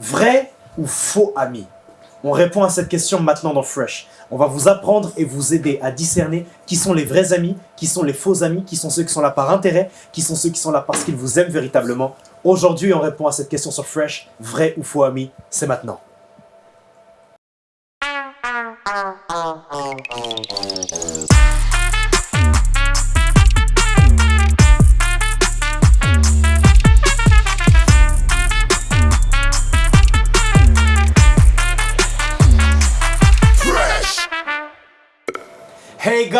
Vrai ou faux ami? On répond à cette question maintenant dans Fresh. On va vous apprendre et vous aider à discerner qui sont les vrais amis, qui sont les faux amis, qui sont ceux qui sont là par intérêt, qui sont ceux qui sont là parce qu'ils vous aiment véritablement. Aujourd'hui, on répond à cette question sur Fresh. Vrai ou faux ami? C'est maintenant.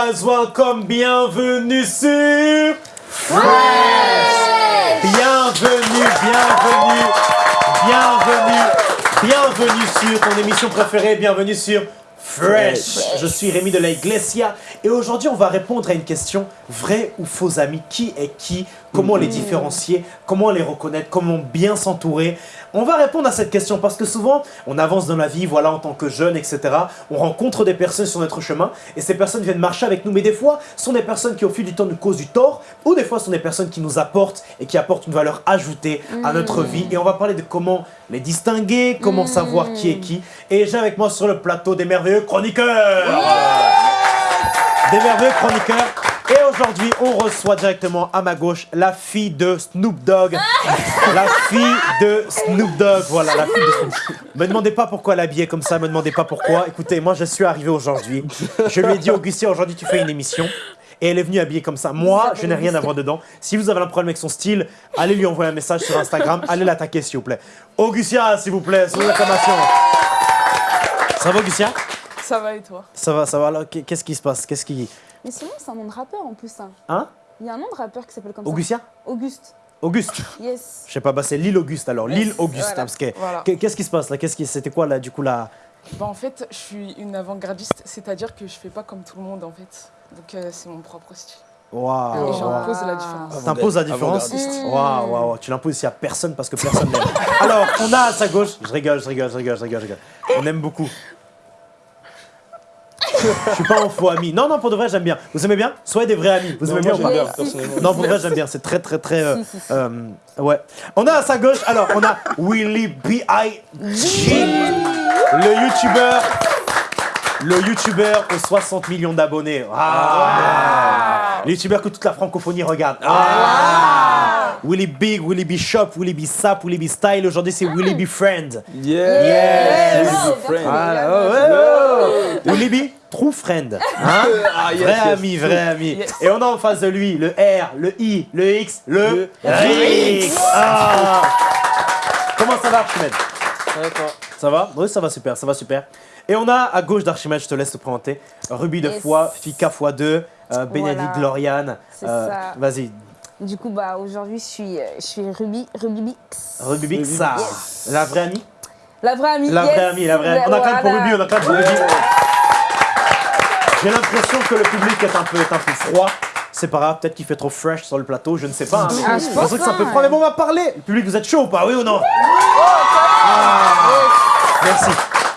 Guys, welcome, bienvenue sur Fresh! Bienvenue, bienvenue, bienvenue, bienvenue sur ton émission préférée, bienvenue sur Fresh. Je suis Rémi de la Iglesia et aujourd'hui on va répondre à une question vrai ou faux amis. Qui est qui Comment les différencier Comment les reconnaître Comment bien s'entourer On va répondre à cette question parce que souvent on avance dans la vie, voilà en tant que jeune, etc. On rencontre des personnes sur notre chemin et ces personnes viennent marcher avec nous. Mais des fois, ce sont des personnes qui au fil du temps nous causent du tort ou des fois ce sont des personnes qui nous apportent et qui apportent une valeur ajoutée à notre vie. Et on va parler de comment les distinguer, comment savoir qui est qui. Et j'ai avec moi sur le plateau des merveilleux chroniqueurs Des merveilleux chroniqueurs et aujourd'hui, on reçoit directement à ma gauche la fille de Snoop Dogg. la fille de Snoop Dogg. Voilà, la fille de Snoop Dogg. Me demandez pas pourquoi elle est habillée comme ça, me demandez pas pourquoi. Écoutez, moi je suis arrivé aujourd'hui. Je lui ai dit, Augustin, aujourd'hui tu fais une émission. Et elle est venue habillée comme ça. Moi, je n'ai rien à voir dedans. Si vous avez un problème avec son style, allez lui envoyer un message sur Instagram. Allez l'attaquer, s'il vous plaît. Augustia, s'il vous plaît, sous l'acclamation. Ça va, Augustia Ça va et toi? Ça va, ça va. Qu'est-ce qui se passe? Qu'est-ce qui... Mais sinon, c'est un nom de rappeur en plus. Hein. Hein? Il y a un nom de rappeur qui s'appelle comme Augustia ça. Auguste. Auguste Yes. Je sais pas, bah c'est l'île Auguste alors, l'île Auguste. voilà. hein, parce que- Voilà. Qu'est-ce qui se passe là? Qu'est-ce qui, C'était quoi là, du coup là? Bah en fait, je suis une avant-gardiste, c'est-à-dire que je fais pas comme tout le monde en fait. Donc euh, c'est mon propre style. Waouh Et j'en waouh. pose la différence. T'imposes la différence waouh, waouh. Tu l'imposes ici à personne parce que personne n'aime. Alors, on a à sa gauche. Je rigole, je rigole, je rigole, je rigole, je rigole. On aime beaucoup. Je suis pas un faux ami. Non, non, pour de vrai, j'aime bien. Vous aimez bien? Soyez des vrais amis. Vous Non, aimez moi, bien personnellement. Non, pour de vrai, j'aime bien. C'est très, très, très. euh, Si, si, si. euh, ouais. On a à sa gauche, alors, on a Willy B.I.G. Le youtubeur. Le youtubeur aux 60 millions d'abonnés. Ah. Le youtubeur que toute la francophonie regarde. Ah. Willy Big, Willy B Shop, Willy B Sap, Willy B Style. Aujourd'hui, c'est Willy B Friend. Yeah! Yes. Friend. oh, ouais, Willy B True Friend. Hein Ah, yes, vrai yes. ami, vrai ami. Yes. Et on a en face de lui le R, le I, le X, le, Le Rix. Ah. Comment ça va, Archimède? D'accord. Ça va? Oui, ça va super, ça va super. Et on a à gauche d'Archimède, je te laisse te présenter, Ruby de fois, Fika x 2, euh, Bénédicte Voilà. Gloriane. C'est ça. Vas-y, Du coup, bah, aujourd'hui, je suis, euh, je suis Ruby, Ruby Bix. Ruby Bix, Ruby ça. Yes. La vraie amie? La vraie amie. La yes. vraie amie, la vraie amie. On a quand même pour. Ruby, on a quand même pour Ruby. J'ai l'impression que le public est un peu, est un peu froid. C'est pas grave, peut-être qu'il fait trop fresh sur le plateau, je ne sais pas. hein. Ah, je pense ça que c'est un peu pas. froid, mais bon, on va parler. Le public, vous êtes chaud ou pas, oui ou non? Ah. Merci.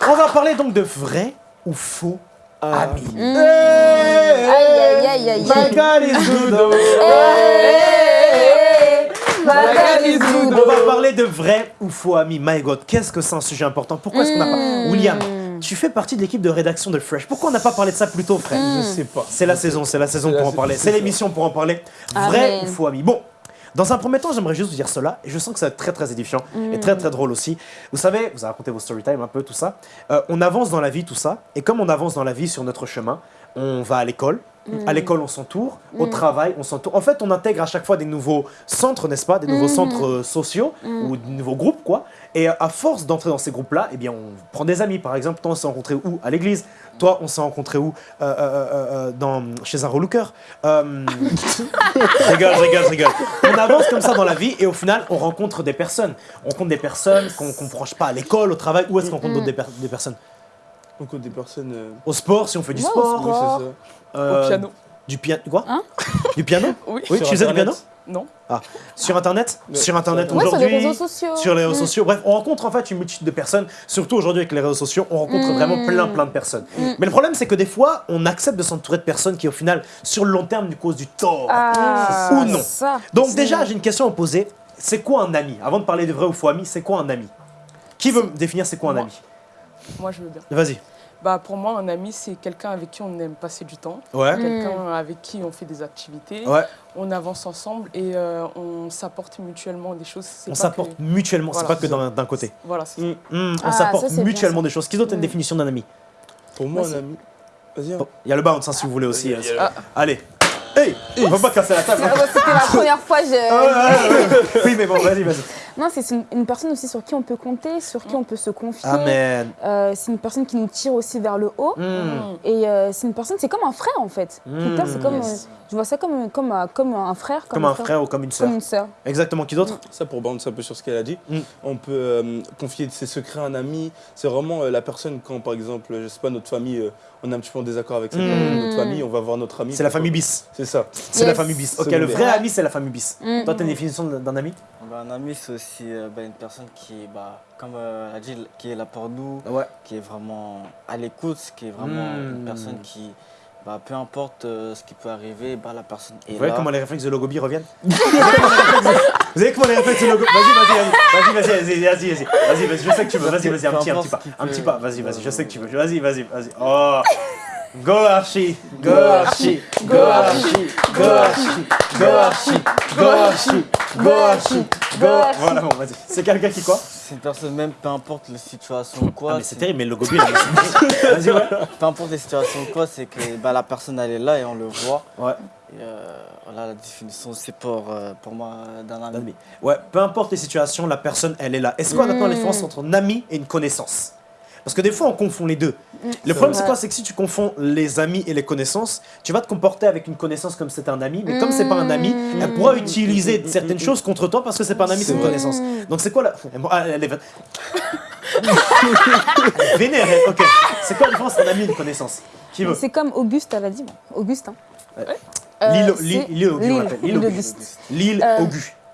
On va parler donc de vrai ou faux amis. Mmh. Aïe, aïe, aïe, aïe. My God is good. Hey, On va parler de vrai ou faux amis. My God, qu'est-ce que c'est un sujet important? Pourquoi est-ce qu'on n'a pas... William, tu fais partie de l'équipe de rédaction de Fresh. Pourquoi on n'a pas parlé de ça plus tôt, frère? Je sais pas. C'est la saison, c'est la saison pour la en parler. c'est l'émission pour en parler. Vrai ou faux ami? Bon, dans un premier temps, j'aimerais juste vous dire cela, et je sens que ça va être très très édifiant et très très drôle aussi. Vous savez, vous avez raconté vos story time un peu, tout ça. Euh, on avance dans la vie, tout ça, et comme on avance dans la vie sur notre chemin, on va à l'école. À l'école, on s'entoure. Au travail, on s'entoure. En fait, on intègre à chaque fois des nouveaux centres, n'est-ce pas? Des nouveaux centres euh, sociaux ou des nouveaux groupes, quoi. Et euh, à force d'entrer dans ces groupes-là, eh bien, on prend des amis. Par exemple, toi, on s'est rencontrés où? À l'église. Toi, on s'est rencontrés où? Euh, euh, euh, dans, Chez un relooker. Rigole, rigole, rigole. On avance comme ça dans la vie et au final, on rencontre des personnes. On rencontre des personnes qu'on ne branche pas à l'école, au travail. Où est-ce qu'on rencontre d'autres des, per- des personnes? On compte des personnes. euh, Au sport, si on fait du au sport. Oui, sport. c'est ça. Euh, Au piano. Du piano. Quoi Hein Du piano Oui. Oui, Sur tu faisais du piano. Non. Ah. Sur Internet Ouais, Sur Internet sur Ouais, sur aujourd'hui les réseaux sociaux. sur les réseaux Mm. sociaux. Bref, on rencontre en fait une multitude de personnes, surtout aujourd'hui avec les réseaux sociaux, on rencontre Mm. vraiment plein plein de personnes. Mm. Mais le problème c'est que des fois, on accepte de s'entourer de personnes qui au final, sur le long terme, nous causent du tort. Ah, Ou non. ça. Donc déjà, j'ai une question à vous poser. C'est quoi un ami? Avant de parler de vrai ou faux ami, c'est quoi un ami? Qui veut me définir c'est quoi un Moi. ami? Moi, je veux bien. Vas-y. Bah, pour moi, un ami, c'est quelqu'un avec qui on aime passer du temps, Ouais. quelqu'un avec qui on fait des activités, Ouais. on avance ensemble et euh, on s'apporte mutuellement des choses. C'est On s'apporte que- mutuellement, c'est Voilà. pas que d'un côté. Voilà, c'est Mm. Hmm, on Ah, s'apporte c'est mutuellement des choses. Qui d'autre une Mm. définition d'un ami? Pour moi, un c'est- ami. Vas-y. hein. Bon, Il y a le bounce hein, si vous voulez aussi. Il y a- il y a- euh, Allez. Hey, on va pas casser la table. Ah ouais, C'était la première fois. Je... Ah. Oui, mais bon, vas-y, vas-y. Non, c'est une, une personne aussi sur qui on peut compter, sur qui on peut se confier. Amen. Euh, c'est une personne qui nous tire aussi vers le haut. Hmm. Mm. Et euh, c'est une personne, c'est comme un frère en fait. Mm. Twitter, c'est comme, Yes. euh, je vois ça comme, comme, euh, comme un frère. Comme un frère ou comme une sœur. Comme une sœur. Exactement. Qui d'autre Ça, pour bouncer un peu sur ce qu'elle a dit, Mm. on peut euh, confier ses secrets à un ami. C'est vraiment euh, la personne, quand par exemple, je sais pas, notre famille, euh, on est un petit peu en désaccord avec cette Mm. notre famille, on va voir notre ami. C'est la famille bis. C'est ça. C'est la famille bis. Ok, le vrai ami, c'est la famille bis. Mm. Toi, t'as une définition d'un ami? Bah, un ami, c'est aussi bah, une personne qui, bah, comme qui est là pour nous, qui est vraiment à l'écoute, qui est vraiment une personne qui, peu importe ce qui peut arriver, la personne est Vous voyez comment les réflexes de Logobi reviennent Vous savez comment les réflexes de Logobi Vas-y, vas-y, vas-y, vas-y, vas-y, vas-y, vas-y, je sais que tu veux, vas-y, vas-y, un petit, un petit pas, un petit pas, vas-y, vas-y, je sais que tu veux, vas-y, vas-y, vas-y, oh Go Archie Go Archie Go Archie Go Archie Go Archie Go Archie go Archie, go Voilà, bon, vas-y. C'est quelqu'un qui quoi C'est une personne, même peu importe les situations ou quoi, Ah mais c'est c'est- terrible, mais le c'est- vas-y, ouais. peu importe les situations ou quoi, c'est que bah, la personne elle est là et on le voit. Ouais. Et, euh, voilà la définition, c'est pour, euh, pour moi d'un ami. Ouais, peu importe les situations, la personne, elle est là. Est-ce qu'on attend la différence entre un ami et une connaissance? Parce que des fois, on confond les deux. Le problème, c'est quoi? C'est que si tu confonds les amis et les connaissances, tu vas te comporter avec une connaissance comme c'est un ami, mais comme c'est pas un ami, elle pourra utiliser certaines choses contre toi parce que c'est pas un ami, c'est une Mm. connaissance. Donc c'est quoi la. Ah, elle est vé- Vénère, ok. C'est quoi la différence entre un ami et une connaissance? Qui veut? C'est comme Auguste, elle a dit. Auguste. Hein. Ouais. Euh, L'île- c'est- l'île- l'île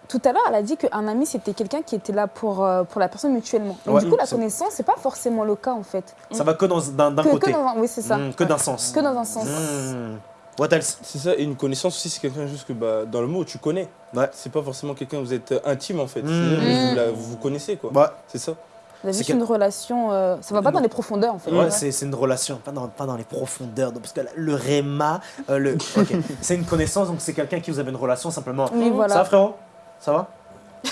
Tout à l'heure, elle a dit qu'un ami, c'était quelqu'un qui était là pour, euh, pour la personne mutuellement. Donc, Ouais. du coup, la connaissance, c'est pas forcément le cas en fait. Ça va que dans- d'un côté. que dans un, oui, c'est ça. Mm, que d'un sens. Que dans un sens. Mm. What else? C'est ça, et une connaissance aussi, c'est quelqu'un juste que bah, dans le mot, tu connais. Ouais. C'est pas forcément quelqu'un, vous êtes euh, intime en fait. Mm. Juste vous, la- vous vous connaissez quoi. Ouais. C'est ça. Il y a C'est juste quel- une relation. euh, ça va pas dans les profondeurs en fait. Ouais, c'est c'est une relation, pas dans, pas dans les profondeurs. donc, Parce que le réma, euh, le, ok, c'est une connaissance, donc c'est quelqu'un qui vous avez une relation simplement. Oui, voilà. Ça frérot? Ça va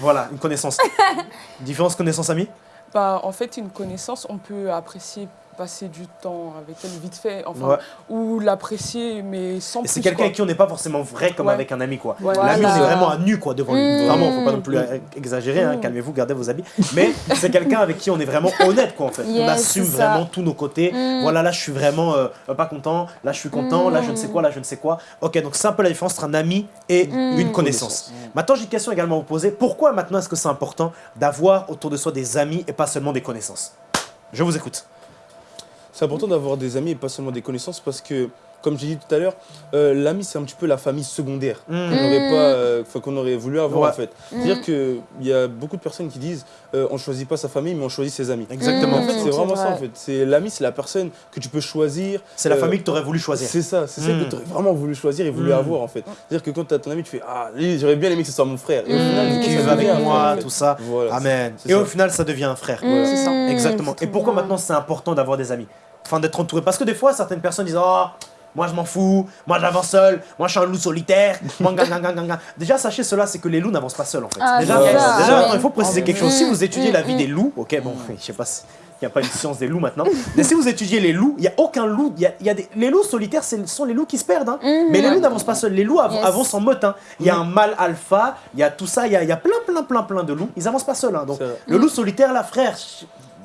Voilà, une connaissance. Différence connaissance-ami Bah, en fait, une connaissance, on peut apprécier passer du temps avec elle vite fait, enfin, Ouais. ou l'apprécier, mais sans c'est quelqu'un avec qui on n'est pas forcément vrai comme Ouais. avec un ami, quoi. Ouais. L'ami, Voilà. on est vraiment à nu, quoi, devant lui. Mmh. Vraiment, faut pas non plus euh, exagérer, hein, calmez-vous, gardez vos habits. Mais c'est quelqu'un avec qui on est vraiment honnête, quoi, en fait. on assume vraiment tous nos côtés. Mmh. Voilà, là, je suis vraiment euh, pas content, là, je suis content, là, je ne sais quoi, là, je ne sais quoi. Ok, donc c'est un peu la différence entre un ami et Mmh. une connaissance. Maintenant, j'ai une question également à vous poser. Pourquoi maintenant est-ce que c'est important d'avoir autour de soi des amis et pas seulement des connaissances? Je vous écoute. C'est important d'avoir des amis et pas seulement des connaissances parce que, comme j'ai dit tout à l'heure, euh, l'ami c'est un petit peu la famille secondaire Mmh. qu'on n'aurait pas, euh, qu'on aurait voulu avoir Ouais. en fait. C'est-à-dire qu'il y a beaucoup de personnes qui disent euh, on choisit pas sa famille mais on choisit ses amis. Exactement. En fait, c'est vraiment ça en fait. C'est l'ami, c'est la personne que tu peux choisir. C'est la Euh, famille que tu aurais voulu choisir. C'est ça, c'est ça Mm. que tu aurais vraiment voulu choisir et voulu Mm. avoir en fait. C'est-à-dire que quand tu as ton ami, tu fais Ah, j'aurais bien aimé que ce soit mon frère. Et au Mm. final, Qui ça va devient avec un moi, tout ça. Voilà. Amen. Et ça. au final, ça devient un frère. Mmh, c'est ça. Exactement. Et pourquoi maintenant c'est important d'avoir des amis? Enfin, d'être entouré. Parce que des fois, certaines personnes disent Oh, moi je m'en fous, moi j'avance seul, moi je suis un loup solitaire. moi, gang, gang, gang. Déjà, sachez cela, c'est que les loups n'avancent pas seuls en fait. Ah, déjà, Ah, il faut préciser quelque chose. Si vous étudiez Mm, la vie mm. des loups, ok, bon, je sais pas si. Il n'y a pas une science des loups maintenant. Mais si vous étudiez les loups, il n'y a aucun loup. il Y a, il y a des, les loups solitaires, ce sont les loups qui se perdent. hein. Mais les loups n'avancent pas seuls. Les loups av- Yes. avancent en meute. hein. Il y a un mâle alpha, il y a tout ça, il y a, il y a plein, plein, plein, plein de loups. Ils avancent pas seuls. hein. Donc, le loup solitaire, là, frère,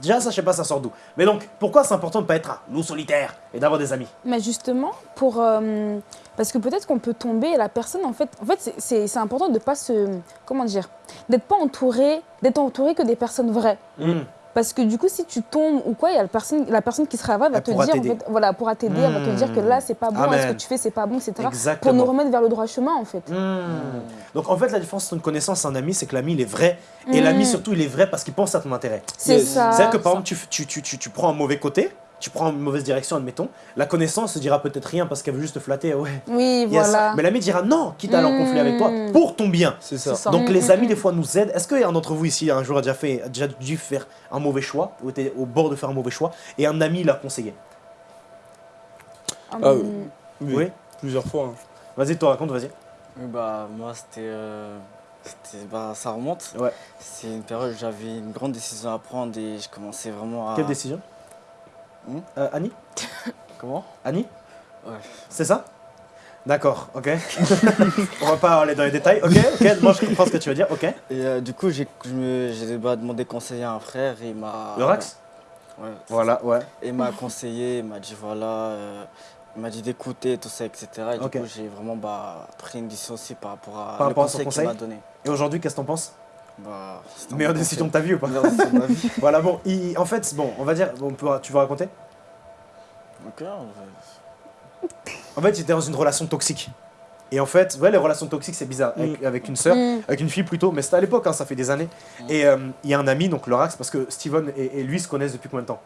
déjà, ça, je sais pas, ça sort d'où. Mais donc, pourquoi c'est important de pas être un loup solitaire et d'avoir des amis? Mais justement, pour, euh, parce que peut-être qu'on peut tomber et la personne, en fait, en fait c'est- important de pas se. Comment dire D'être pas entouré, d'être entouré que des personnes vraies. Hmm. Parce que du coup, si tu tombes ou quoi, il y a la personne, la personne qui sera vraie va Elle te dire, en t'aider. fait, voilà, pourra t'aider, elle va te dire que là, c'est pas bon, ce que tu fais, c'est pas bon, etc. Pour Exactement. nous remettre vers le droit chemin, en fait. Hmm. Donc, en fait, la différence entre une connaissance et un ami, c'est que l'ami, il est vrai. Et Hmm. l'ami, surtout, il est vrai parce qu'il pense à ton intérêt. C'est ça. C'est-à-dire que, par exemple, tu, tu, tu, tu prends un mauvais côté. Tu prends une mauvaise direction, admettons, la connaissance se dira peut-être rien parce qu'elle veut juste te flatter, ouais. Oui, ça. voilà. Mais l'ami dira non, quitte à aller en conflit avec toi, Mm. pour ton bien. C'est ça. Donc les mm, amis mm. des fois nous aident. Est-ce qu'un d'entre vous ici un jour a déjà, fait, a déjà dû faire un mauvais choix, ou était au bord de faire un mauvais choix, et un ami l'a conseillé? Ah oui. Oui. Plusieurs fois. hein. Vas-y, toi raconte, vas-y. Oui, bah, moi, c'était. euh, c'était- bah, ça remonte. Ouais. C'est une période où j'avais une grande décision à prendre et je commençais vraiment à. Quelle décision? Hmm Euh, Annie Comment Annie Ouais. C'est ça D'accord, ok. On va pas aller dans les détails, ok, ok, moi je comprends ce que tu veux dire, ok. Et euh, du coup, j'ai je me- j'ai bah, demandé conseil à un frère et il m'a. Le Rax Ouais. Voilà, ouais. Et il m'a conseillé, il m'a dit voilà, euh, il m'a dit d'écouter, tout ça, etc. Et du coup, j'ai vraiment bah, pris une décision aussi par rapport à Par le rapport à son conseil conseil qu'il m'a donné. Et aujourd'hui, qu'est-ce que t'en penses Bah, Meilleure bon décision de ta vie ou pas Meilleure décision de ma vie. Voilà, bon, il- en fait, bon, on va dire, bon, on peut- tu veux raconter? Ok. En fait, j'étais dans une relation toxique. Et en fait, ouais, les relations toxiques, c'est bizarre. Avec, avec une sœur, hum. avec une fille plutôt, mais c'était à l'époque, hein, ça fait des années. Mm. Et euh, il y a un ami, donc Lorax, parce que Steven et, et lui se connaissent depuis combien de temps?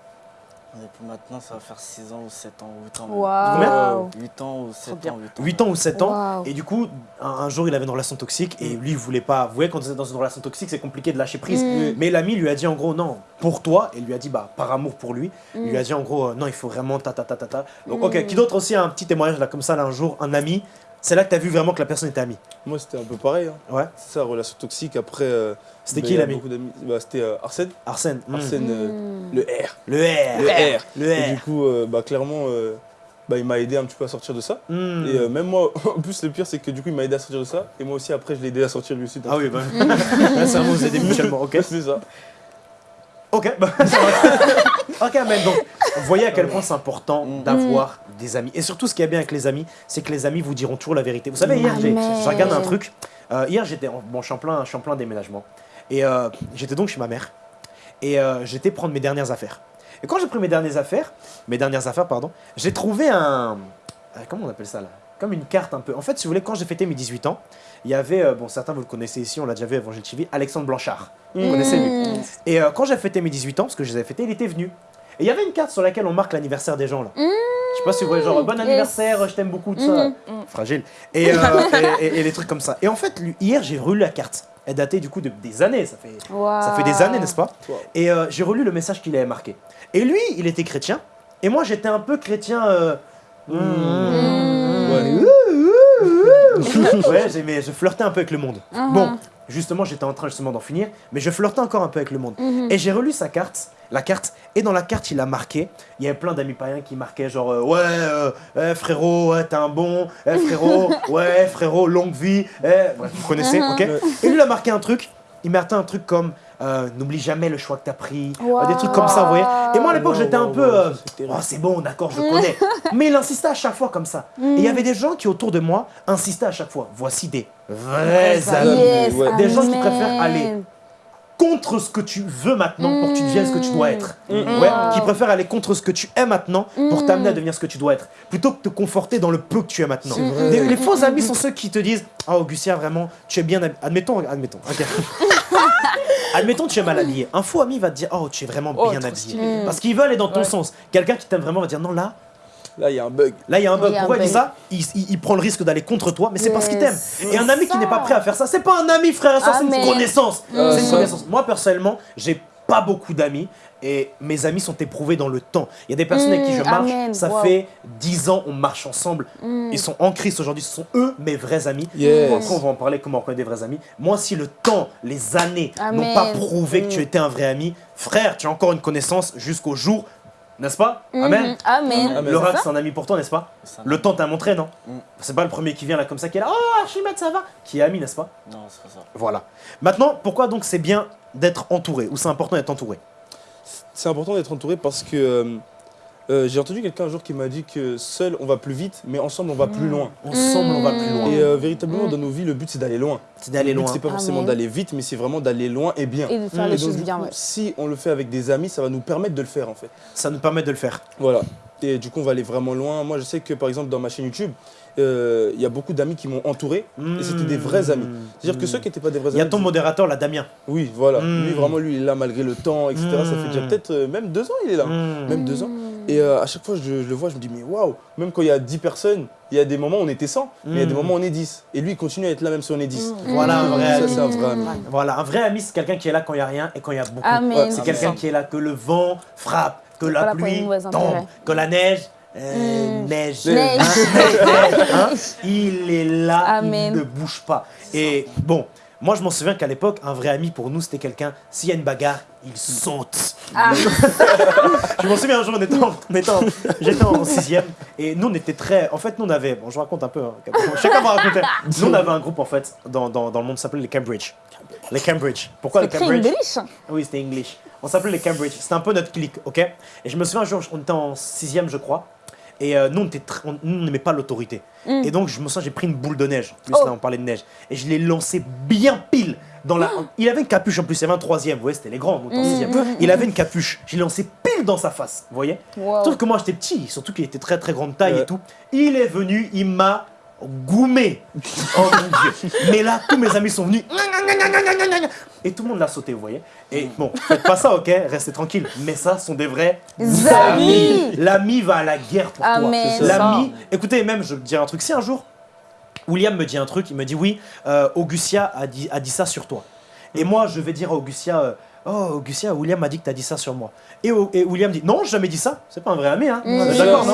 Et puis maintenant, ça va faire 6 ans ou 7 ans ou 8 ans. Waouh. 8 ans ou 7 bien. ans, 8 ans. 8 ans ou 7 ans. Waouh. Et du coup, un, un jour, il avait une relation toxique et lui, il voulait pas. Vous voyez, quand vous êtes dans une relation toxique, c'est compliqué de lâcher prise. Mm. Mais l'ami lui a dit en gros non, pour toi, et lui a dit bah par amour pour lui, il Mm. lui a dit en gros euh, non, il faut vraiment ta ta ta ta ta. Donc ok, Mm. qui d'autre aussi a un petit témoignage là comme ça là un jour, un ami, c'est là que t'as vu vraiment que la personne était amie. Moi, c'était un peu pareil. hein. Ouais. C'est ça, relation toxique. Après. euh, C'était bah, qui l'ami. Bah, C'était euh, Arsène. Arsène. Mm. Arsène, euh, Hum. le R. Le R. Le R. Le Et R. du coup, euh, bah, clairement, euh, bah, il m'a aidé un petit peu à sortir de ça. Mm. Et euh, même moi, en plus, le pire, c'est que du coup, il m'a aidé à sortir de ça. Et moi aussi, après, je l'ai aidé à sortir lui aussi. Ah oui, bah. Vraiment vous aidez mutuellement, ok c'est ça. Ok, bah, ça va. ok, mais donc, vous voyez à quel point c'est important Mm. d'avoir des amis. Et surtout, ce qui est bien avec les amis, c'est que les amis vous diront toujours la vérité. Vous savez, hier, j'ai regardé un truc. Euh, hier, j'étais en bon, je suis en plein, je suis en plein déménagement. Et euh, j'étais donc chez ma mère. Et euh, j'étais prendre mes dernières affaires. Et quand j'ai pris mes dernières affaires, mes dernières affaires, pardon, j'ai trouvé un. Comment on appelle ça là? Comme une carte un peu. En fait, si vous voulez, quand j'ai fêté mes 18 ans, il y avait, bon, certains vous le connaissez ici, on l'a déjà vu à Evangile TV, Alexandre Blanchard. Vous connaissez lui et quand j'ai fêté mes 18 ans, parce que je les avais fêtés, il était venu. Et il y avait une carte sur laquelle on marque l'anniversaire des gens là. Je sais pas si vous voyez, genre bon yes. anniversaire, je t'aime beaucoup, tout ça. Mhm. Fragile. Et, euh, et, et- et les trucs comme ça. Et en fait, lui, hier, j'ai relu la carte. Elle datait du coup de des années, ça fait, ça fait des années, n'est-ce pas Wow. Et euh, j'ai relu le message qu'il avait marqué. Et lui, il était chrétien. Et moi, j'étais un peu chrétien. euh, Mmh. Ouais. ouais, j'ai- mais je flirtais un peu avec le monde. Mhm. Bon, justement, j'étais en train justement d'en finir, mais je flirtais encore un peu avec le monde. Mhm. Et j'ai relu sa carte, la carte, et dans la carte, il a marqué, il y avait plein d'amis païens qui marquaient genre, euh, ouais, euh, eh, frérot, ouais, t'es un bon, eh, frérot, ouais, frérot, longue vie, eh, bref, vous connaissez, Mhm. ok Et lui, il a marqué un truc, il marquait un truc comme, euh, n'oublie jamais le choix que t'as pris, euh, des trucs comme ça, vous voyez Et moi, à l'époque, Wow, j'étais un peu, euh, oh, c'est bon, d'accord, je connais. Mais il insistait à chaque fois comme ça. Et il y avait des gens qui, autour de moi, insistaient à chaque fois. Voici des vrais amis. yes. Des gens qui préfèrent aller contre ce que tu veux maintenant pour que tu deviennes ce que tu dois être. Mm. Ouais, Wow. qui préfèrent aller contre ce que tu es maintenant pour t'amener à devenir ce que tu dois être, plutôt que te conforter dans le peu que tu es maintenant. Les faux amis sont ceux qui te disent Ah, Augustin, vraiment, tu es bien habillé. Admettons, admettons. ok. admettons, tu es mal habillé. Un faux ami va te dire Oh, tu es vraiment Oh, bien habillé. Parce qu'il veut aller dans ton Ouais. sens. Quelqu'un qui t'aime vraiment va dire Non, là, Là, il y a un bug. Là, il y a un bug. Il y a un Pourquoi il dit ça il, il- il prend le risque d'aller contre toi, mais c'est parce qu'il t'aime. Et un ami qui n'est pas prêt à faire ça, c'est pas un ami, frère et soeur, c'est une connaissance. C'est une ça. connaissance. Moi, personnellement, j'ai pas beaucoup d'amis. Et mes amis sont éprouvés dans le temps. Il y a des personnes avec qui je Mm, marche, amen. ça Wow. fait 10 ans, on marche ensemble. Mm. Ils sont en Christ aujourd'hui, ce sont eux mes vrais amis. Yes. Après, on va en parler comment on reconnaît des vrais amis? Moi, si le temps, les années n'ont pas prouvé que tu Mm. étais un vrai ami, frère, tu as encore une connaissance jusqu'au jour, n'est-ce pas Mhm. Amen. Amen. Rat, c'est un ami pour toi, n'est-ce pas le temps t'a montré, non Mm. C'est pas le premier qui vient là comme ça qui est là. Oh, Archimède, ça va Qui est ami, n'est-ce pas Non, c'est pas ça. Voilà. Maintenant, pourquoi donc c'est bien d'être entouré Ou c'est important d'être entouré C'est important d'être entouré parce que euh, j'ai entendu quelqu'un un jour qui m'a dit que seul on va plus vite, mais ensemble on va plus loin. Ensemble, on va plus loin. Et euh, véritablement Mm. dans nos vies, le but c'est d'aller loin. C'est d'aller loin. c'est pas forcément Amen. d'aller vite, mais c'est vraiment d'aller loin et bien. Et de faire Mm. les choses bien, coup, ouais. si on le fait avec des amis, ça va nous permettre de le faire en fait. Ça nous permet de le faire. Voilà. Et du coup, on va aller vraiment loin. Moi, je sais que par exemple, dans ma chaîne YouTube, euh, il y a beaucoup d'amis qui m'ont entouré. Et c'était des vrais amis. C'est-à-dire que ceux qui n'étaient pas des vrais Mm. Il y a amis. ton modérateur là, Damien. Oui, voilà. Mm. Lui, vraiment, lui, il est là malgré le temps, etc. Ça fait déjà Mm. peut-être euh, même deux ans, il est là. Mm. Même deux ans. Mm. Et euh, à chaque fois, je, je le vois, je me dis, mais waouh, même quand il y a 10 personnes, il y a des moments où on était 100, mais il y a des Mm. moments où on est 10. Et lui, il continue à être là même si on est 10. Voilà un vrai ami. c'est un vrai ami. Voilà, un vrai ami, c'est quelqu'un qui est là quand il n'y a rien et quand il y a beaucoup. Amen. Ouais, C'est Ah, quelqu'un mais- qui est là que le vent frappe, que la pluie tombe, que la neige. euh, Mm. neige, Neige. hein, neige, hein, il est là, Amen. il ne bouge pas. Et bon, moi je m'en souviens qu'à l'époque, un vrai ami pour nous c'était quelqu'un, s'il y a une bagarre, il saute. Ah. je m'en souviens un jour, on était en- j'étais en sixième et nous on était très. En fait, nous on avait. Bon, je raconte un peu. hein, sais comment raconter. Nous on avait un groupe en fait dans, dans, dans le monde, s'appelait les Cambridge. Les Cambridge. Pourquoi les Cambridge? English? oui, c'était English. On s'appelait les Cambridge. C'était un peu notre clique, ok? Et je me souviens un jour, on était en sixième, je crois. Et euh, nous, on tr- n'aimait pas l'autorité. Mm. Et donc, je me souviens, j'ai pris une boule de neige. En plus, Oh. là, on parlait de neige. Et je l'ai lancé bien pile dans la. Il avait une capuche en plus, il y avait un troisième. Vous voyez, c'était les grands, Mm, sixième. mm, Il avait une capuche. Je l'ai lancé pile dans sa face. Vous voyez Wow. Sauf que moi, j'étais petit, surtout qu'il était très très grande taille et tout. Il est venu, il m'a goumé. Oh mon dieu. Mais là, tous mes amis sont venus. Et tout le monde l'a sauté, vous voyez. Et bon, faites pas ça, ok? Restez tranquille. Mais ça sont des vrais Amis. L'ami va à la guerre pour toi. L'ami. Écoutez, même, je vais te dire un truc. Si un jour, William me dit un truc, il me dit oui, euh, Augustia a dit, a dit ça sur toi. Et moi, je vais dire à Augustia, euh, oh Augustia, William m'a dit que t'as dit ça sur moi. Et, William dit non, j'ai jamais dit ça. C'est pas un vrai ami, hein. Mm. D'accord,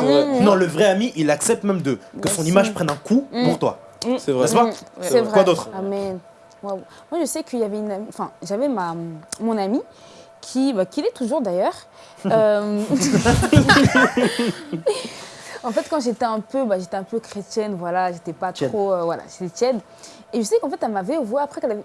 non le vrai ami, il accepte même de que son image prenne un coup Mm. pour toi. C'est vrai. N'est-ce pas Mm, C'est vrai. vrai. Quoi d'autre Amen. Moi, je sais qu'il y avait une amie, enfin, j'avais ma, mon amie qui, bah, qui l'est toujours d'ailleurs. Euh, en fait, quand j'étais un peu, bah, j'étais un peu chrétienne, voilà, j'étais pas trop, euh, voilà, j'étais tiède. Et je sais qu'en fait, elle m'avait avoué après qu'elle avait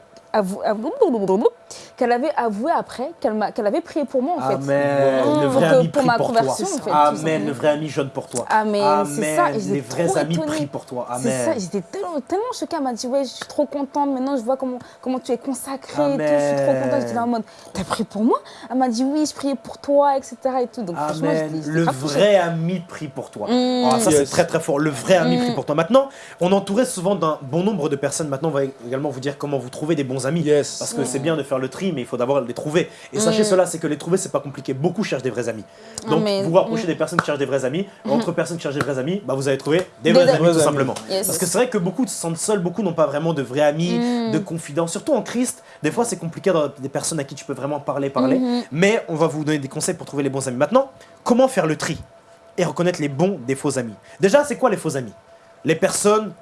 qu'elle avait avoué après qu'elle m'a- qu'elle avait prié pour moi en fait. Amen. Mmh, Le vrai pour ami pour prie ma pour toi. conversion, en fait, Amen. Le vrai ami jeûne pour toi. Amen, ça, Amen. j'étais Les vrais amis étonnée. prient pour toi. C'est ça, j'étais tellement, tellement choquée. Elle m'a dit Ouais, je suis trop contente. Maintenant, je vois comment, comment tu es consacrée et tout. Je suis trop contente. J'étais là en mode T'as prié pour moi? Elle m'a dit Oui, je priais pour toi, etc. Et tout. Donc, Amen. Le vrai ami prie pour toi. Mm. Ah, ça, Yes. c'est très très fort. Le vrai ami Mm. prie pour toi. Maintenant, on entouré souvent d'un bon nombre de personnes. Maintenant, on va également vous dire comment vous trouver des bons amis. Yes. Parce que c'est bien de faire le tri, mais il faut d'abord les trouver. Et sachez Mm. cela, c'est que les trouver, c'est pas compliqué. Beaucoup cherchent des vrais amis. Donc, vous vous rapprochez Mm. des personnes qui cherchent des vrais amis. Entre personnes qui cherchent des vrais amis, bah, vous allez trouver des, Des vrais vrais amis, tout amis. simplement. Yes. Parce que c'est vrai que beaucoup se sentent seuls, beaucoup n'ont pas vraiment de vrais amis, Mm. de confidents. Surtout en Christ, des fois, c'est compliqué d'avoir des personnes à qui tu peux vraiment parler, parler. Mhm. Mais on va vous donner des conseils pour trouver les bons amis. Maintenant, comment faire le tri et reconnaître les bons des faux amis? Déjà, c'est quoi les faux amis? Les personnes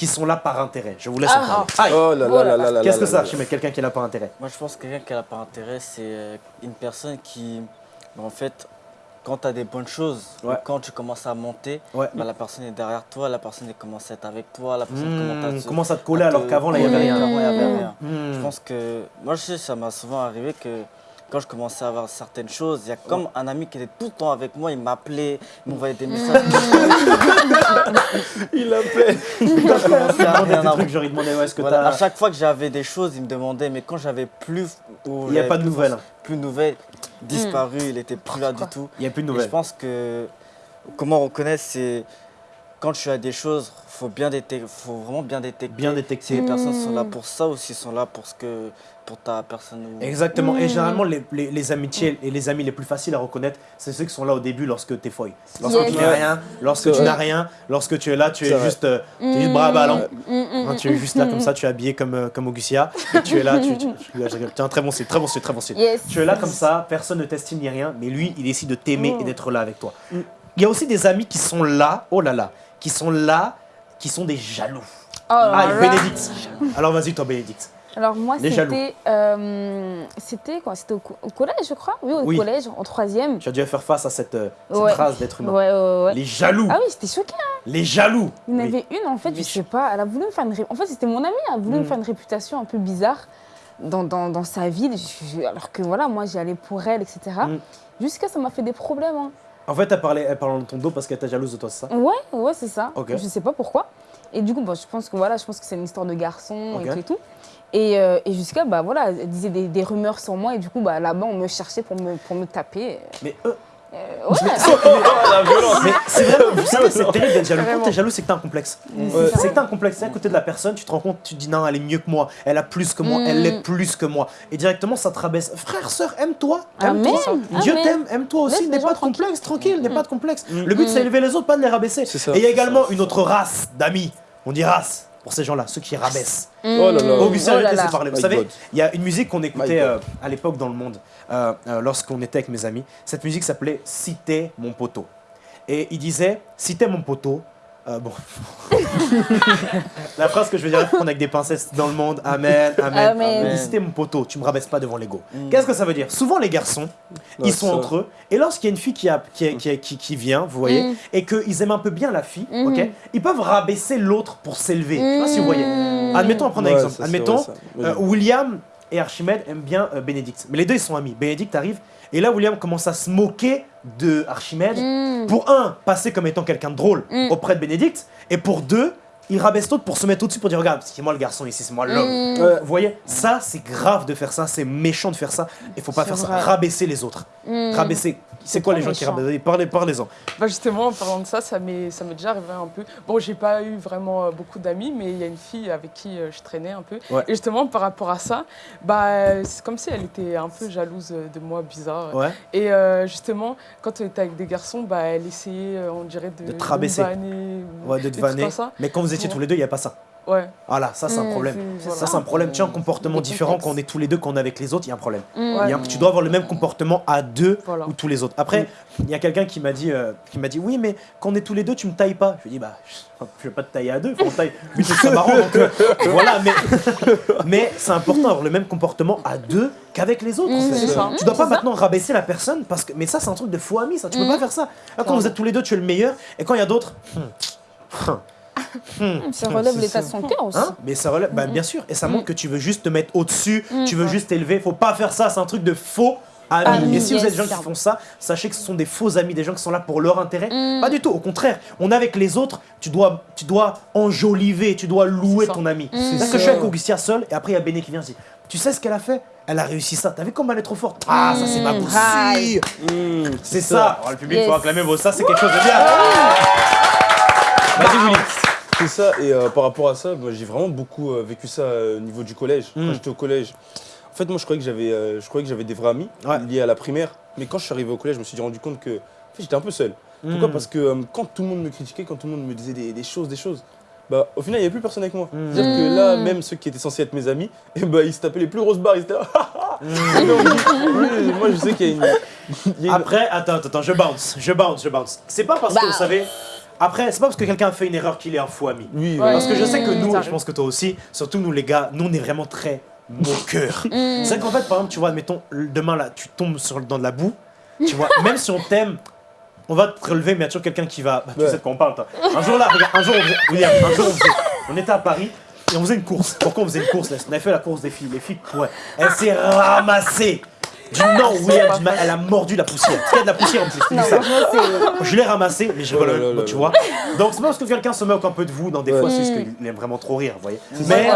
qui sont là par intérêt. Je vous laisse Ah. en parler. Aïe. Oh là là là là là Qu'est-ce que là ça, là. Chimène Quelqu'un qui est là par intérêt? Moi, je pense que quelqu'un qui n'a pas intérêt, c'est euh, une personne qui, bah, en fait, quand tu as des bonnes choses, Ouais. ou quand tu commences à monter, Ouais. bah, la personne est derrière toi, la personne commence à être avec toi, la personne Mmh, commence à te- commence à te coller à alors qu'avant, là, il n'y avait rien. Avant, avait Mmh. rien. Hmm. Je pense que, moi, je sais, ça m'a souvent arrivé que quand je commençais à avoir certaines choses, il y a comme un ami qui était tout le temps avec moi, il m'appelait, il m'envoyait des messages. Il appelle. Il commençait à demandait rien des avoir. trucs, genre il demandait ouais, est-ce que Voilà, à chaque fois que j'avais des choses, il me demandait, mais quand j'avais plus. Il n'y a pas de nouvelles. Plus de nouvelles, disparu, il était plus là du tout. Il n'y a plus de Et je nouvelles. pense que comment reconnaître, c'est quand tu as des choses, faut bien détecter, faut vraiment bien détecter. Bien Si détecté. les personnes sont là Mm. pour ça ou s'ils sont là pour ce que pour ta personne. ou- Exactement. Et Mm. généralement, les, les- les amitiés et les amis les plus faciles à reconnaître, c'est ceux qui sont là au début lorsque t'es folle. Lorsque Yes. tu n'es rien, lorsque tu n'as rien, lorsque tu es là, tu es juste, euh, tu es juste bras ballon. Mm, mm, Hein, tu es juste là comme ça, tu es habillé comme, euh, comme Augustia. Et tu es là, tu, tu, tu- très bon style, très bon style, très bon style. Yes. Tu es là comme ça, personne ne t'estime ni rien, mais lui, il décide de t'aimer et d'être là avec toi. Il y a aussi des amis qui sont là, oh là là, qui sont là, qui sont des jaloux. Oh Ah. Bénédicte. Alors vas-y, toi, Bénédicte. Alors moi, c'était, euh, c'était quoi? C'était au, co- au collège, je crois? Oui, au Oui. collège, en troisième. Tu as dû faire face à cette, euh, cette Ouais. race d'être humain. Ouais, ouais. Les jaloux. Ah oui, j'étais choquée. Les jaloux. Il y en Oui. avait une, en fait, je sais pas, elle a voulu me faire une... En fait, c'était mon amie, elle a voulu Mm. me faire une réputation un peu bizarre dans, dans, dans sa ville, je- je- alors que voilà, moi, j'y allais pour elle, etc. Mm. Jusqu'à ça m'a fait des problèmes. hein. En fait, elle parlait, elle parlait dans ton dos parce qu'elle était jalouse de toi, c'est ça? Ouais, ouais, c'est ça. Ok. Je sais pas pourquoi. Et du coup, bon, je pense que voilà, je pense que c'est une histoire de garçon Ok. et tout et tout. Et, euh, et jusqu'à, bah voilà, elle disait des, des rumeurs sur moi et du coup, bah là-bas, on me cherchait pour me, pour me taper. Mais eux, Euh, ouais. La violence. Mais c'est vraiment, terrible d'être jaloux. Quand t'es jaloux, c'est que t'as un complexe. Ouais. C'est que t'as un complexe. C'est à côté de la personne, tu te rends compte, tu te dis non, elle est mieux que moi, elle a plus que moi, Mm. elle l'est plus que moi. Et directement, ça te rabaisse. Frère, sœur, aime-toi. Aime-toi. Dieu t'aime, aime-toi aussi. N'aie les pas de complexe, tranquille, n'aie pas de complexe. Mm. Le but, c'est élever les autres, pas de les rabaisser. C'est ça, Et il y a c'est également ça, une c'est autre race d'amis. On dit race pour ces gens-là, ceux qui rabaissent. Oh là là. Augustin, Oh là parler. Vous My savez, il y a une musique qu'on écoutait euh, à l'époque dans le monde, euh, euh, lorsqu'on était avec mes amis. Cette musique s'appelait Si t'es mon poteau. Et il disait Si t'es mon poteau. Euh, bon. La phrase que je veux dire, on avec des pincettes dans le monde. Amen, amen. Amen. T'es mon poteau, tu me rabaisses pas devant l'ego. Mm. Qu'est-ce que ça veut dire? Souvent, les garçons, ils sont ça. entre eux. Et lorsqu'il y a une fille qui, a, qui, est- qui, est- qui- qui vient, vous voyez, Mm. et qu'ils aiment un peu bien la fille, Mhm. ok, ils peuvent rabaisser l'autre pour s'élever. Je sais pas si vous voyez. Mm. Admettons, on va prendre un Ouais, exemple. Admettons, vrai, euh, William et Archimède aiment bien euh, Bénédicte. Mais les deux, ils sont amis. Bénédicte arrive, et là, William commence à se moquer de Archimède. Mm. Pour un, passer comme étant quelqu'un de drôle Mm. auprès de Bénédicte. Et pour deux, il rabaisse l'autre pour se mettre au-dessus pour dire Regarde, c'est moi le garçon ici, c'est moi l'homme. Mm. Vous voyez, ça, c'est grave de faire ça, c'est méchant de faire ça. Il faut pas faire ça. Rabaisser les autres. Mm. Rabaisser. C'est quoi les gens qui méchant. rabaissent? Parlez, parlez-en. Bah justement, en parlant de ça, ça m'est ça m'est déjà arrivé un peu. Bon, j'ai pas eu vraiment euh, beaucoup d'amis, mais il y a une fille avec qui euh, je traînais un peu. Ouais. Et justement, par rapport à ça, bah, c'est comme si elle était un peu jalouse euh, de moi, bizarre. Ouais. Et euh, justement, quand on était avec des garçons, bah, elle essayait, on dirait, de, De te rabaisser. vanner, ou Ouais, de te vanner. ça. Mais quand vous étiez Tous les deux, il n'y a pas ça. Ouais. Voilà, ça, c'est un Mm, problème. Ça, c'est un problème. Tu as un comportement différent quand on est tous les deux, quand on est avec les autres, il y a un problème. Ouais. Il y a un- tu dois avoir le même comportement à deux Voilà. ou tous les autres. Après, il y a quelqu'un qui m'a dit, euh, qui m'a dit, oui, mais quand on est tous les deux, tu me tailles pas. Je lui ai dit, bah, je vais pas te tailler à deux, faut taille. Lui, c'est marrant, donc euh, voilà. Mais, mais c'est important d'avoir le même comportement à deux qu'avavec les autres. en Mm, fait. c'est ça. Tu dois pas ça. maintenant rabaisser la personne parce que, mais ça, c'est un truc de faux ami, ça. Tu peux Mm. pas faire ça. Là, quand vous êtes tous les deux, tu es le meilleur, et quand il y a d'autres, hmm, hmm, Ça relève C'est l'état ça. de son cœur aussi. Hein? Mais ça relève, bah, bien sûr, et ça montre que tu veux juste te mettre au-dessus, tu veux juste t'élever. Faut pas faire ça, c'est un truc de faux amis. Amis, et si vous êtes des gens qui font ça, sachez que ce sont des faux amis, des gens qui sont là pour leur intérêt. Mm. Pas du tout, au contraire. On est avec les autres, tu dois, tu dois enjoliver, tu dois louer ça. ton ami. Mm. C'est C'est ce que je ça. fais avec Augustia seul, et après il y a Béné qui vient et dit Tu sais ce qu'elle a fait? Elle a réussi ça. T'as vu comme elle est trop forte? Ah, ça c'est ma poussie C'est ça. Oh, le public, Yes. faut acclamer vos ça, c'est quelque chose de bien. Vas-y, Willy. C'est ça, et euh, par rapport à ça, moi j'ai vraiment beaucoup euh, vécu ça euh, au niveau du collège. Mm. Quand j'étais au collège, en fait, moi je croyais que j'avais euh, je croyais que j'avais des vrais amis Ouais. liés à la primaire, mais quand je suis arrivé au collège, je me suis rendu compte que en fait, j'étais un peu seul. Pourquoi Mm. Parce que euh, quand tout le monde me critiquait, quand tout le monde me disait des, des choses, des choses, bah au final il n'y avait plus personne avec moi. Mm. C'est-à-dire que là, même ceux qui étaient censés être mes amis, et bah, ils se tapaient les plus grosses barres, ils étaient là. Mm. Donc, oui, moi je sais qu'il y a une. Après, attends, attends, attends, je bounce, je bounce, je bounce. C'est pas parce que, Bah. vous savez, après, c'est pas parce que quelqu'un a fait une erreur qu'il est un faux ami. Oui, Ouais. voilà. Parce que je sais que nous, je pense que toi aussi, surtout nous les gars, nous on est vraiment très moqueurs. Mm. C'est qu'en fait, par exemple, tu vois, admettons, demain là, tu tombes sur, dans de la boue, tu vois, même si on t'aime, on va te relever, mais il y a toujours quelqu'un qui va. Bah, tu Ouais. sais de quoi on parle, toi. Un jour là, regarde, un jour, on faisait, William, un jour on faisait, on était à Paris. Et on faisait une course. Pourquoi on faisait une course là? On avait fait la course des filles. Les filles couraient. Elle s'est ramassée. Du non, William, du mal, elle a mordu la poussière. Parce qu'il y a de la poussière en plus. je Non, ça. Je l'ai ramassé, mais je rigole, Oh là là là tu là. vois. Donc c'est pas parce que quelqu'un se moque un peu de vous dans des Ouais. fois, c'est Mm. parce qu'il aime vraiment trop rire, vous voyez. C'est Mais,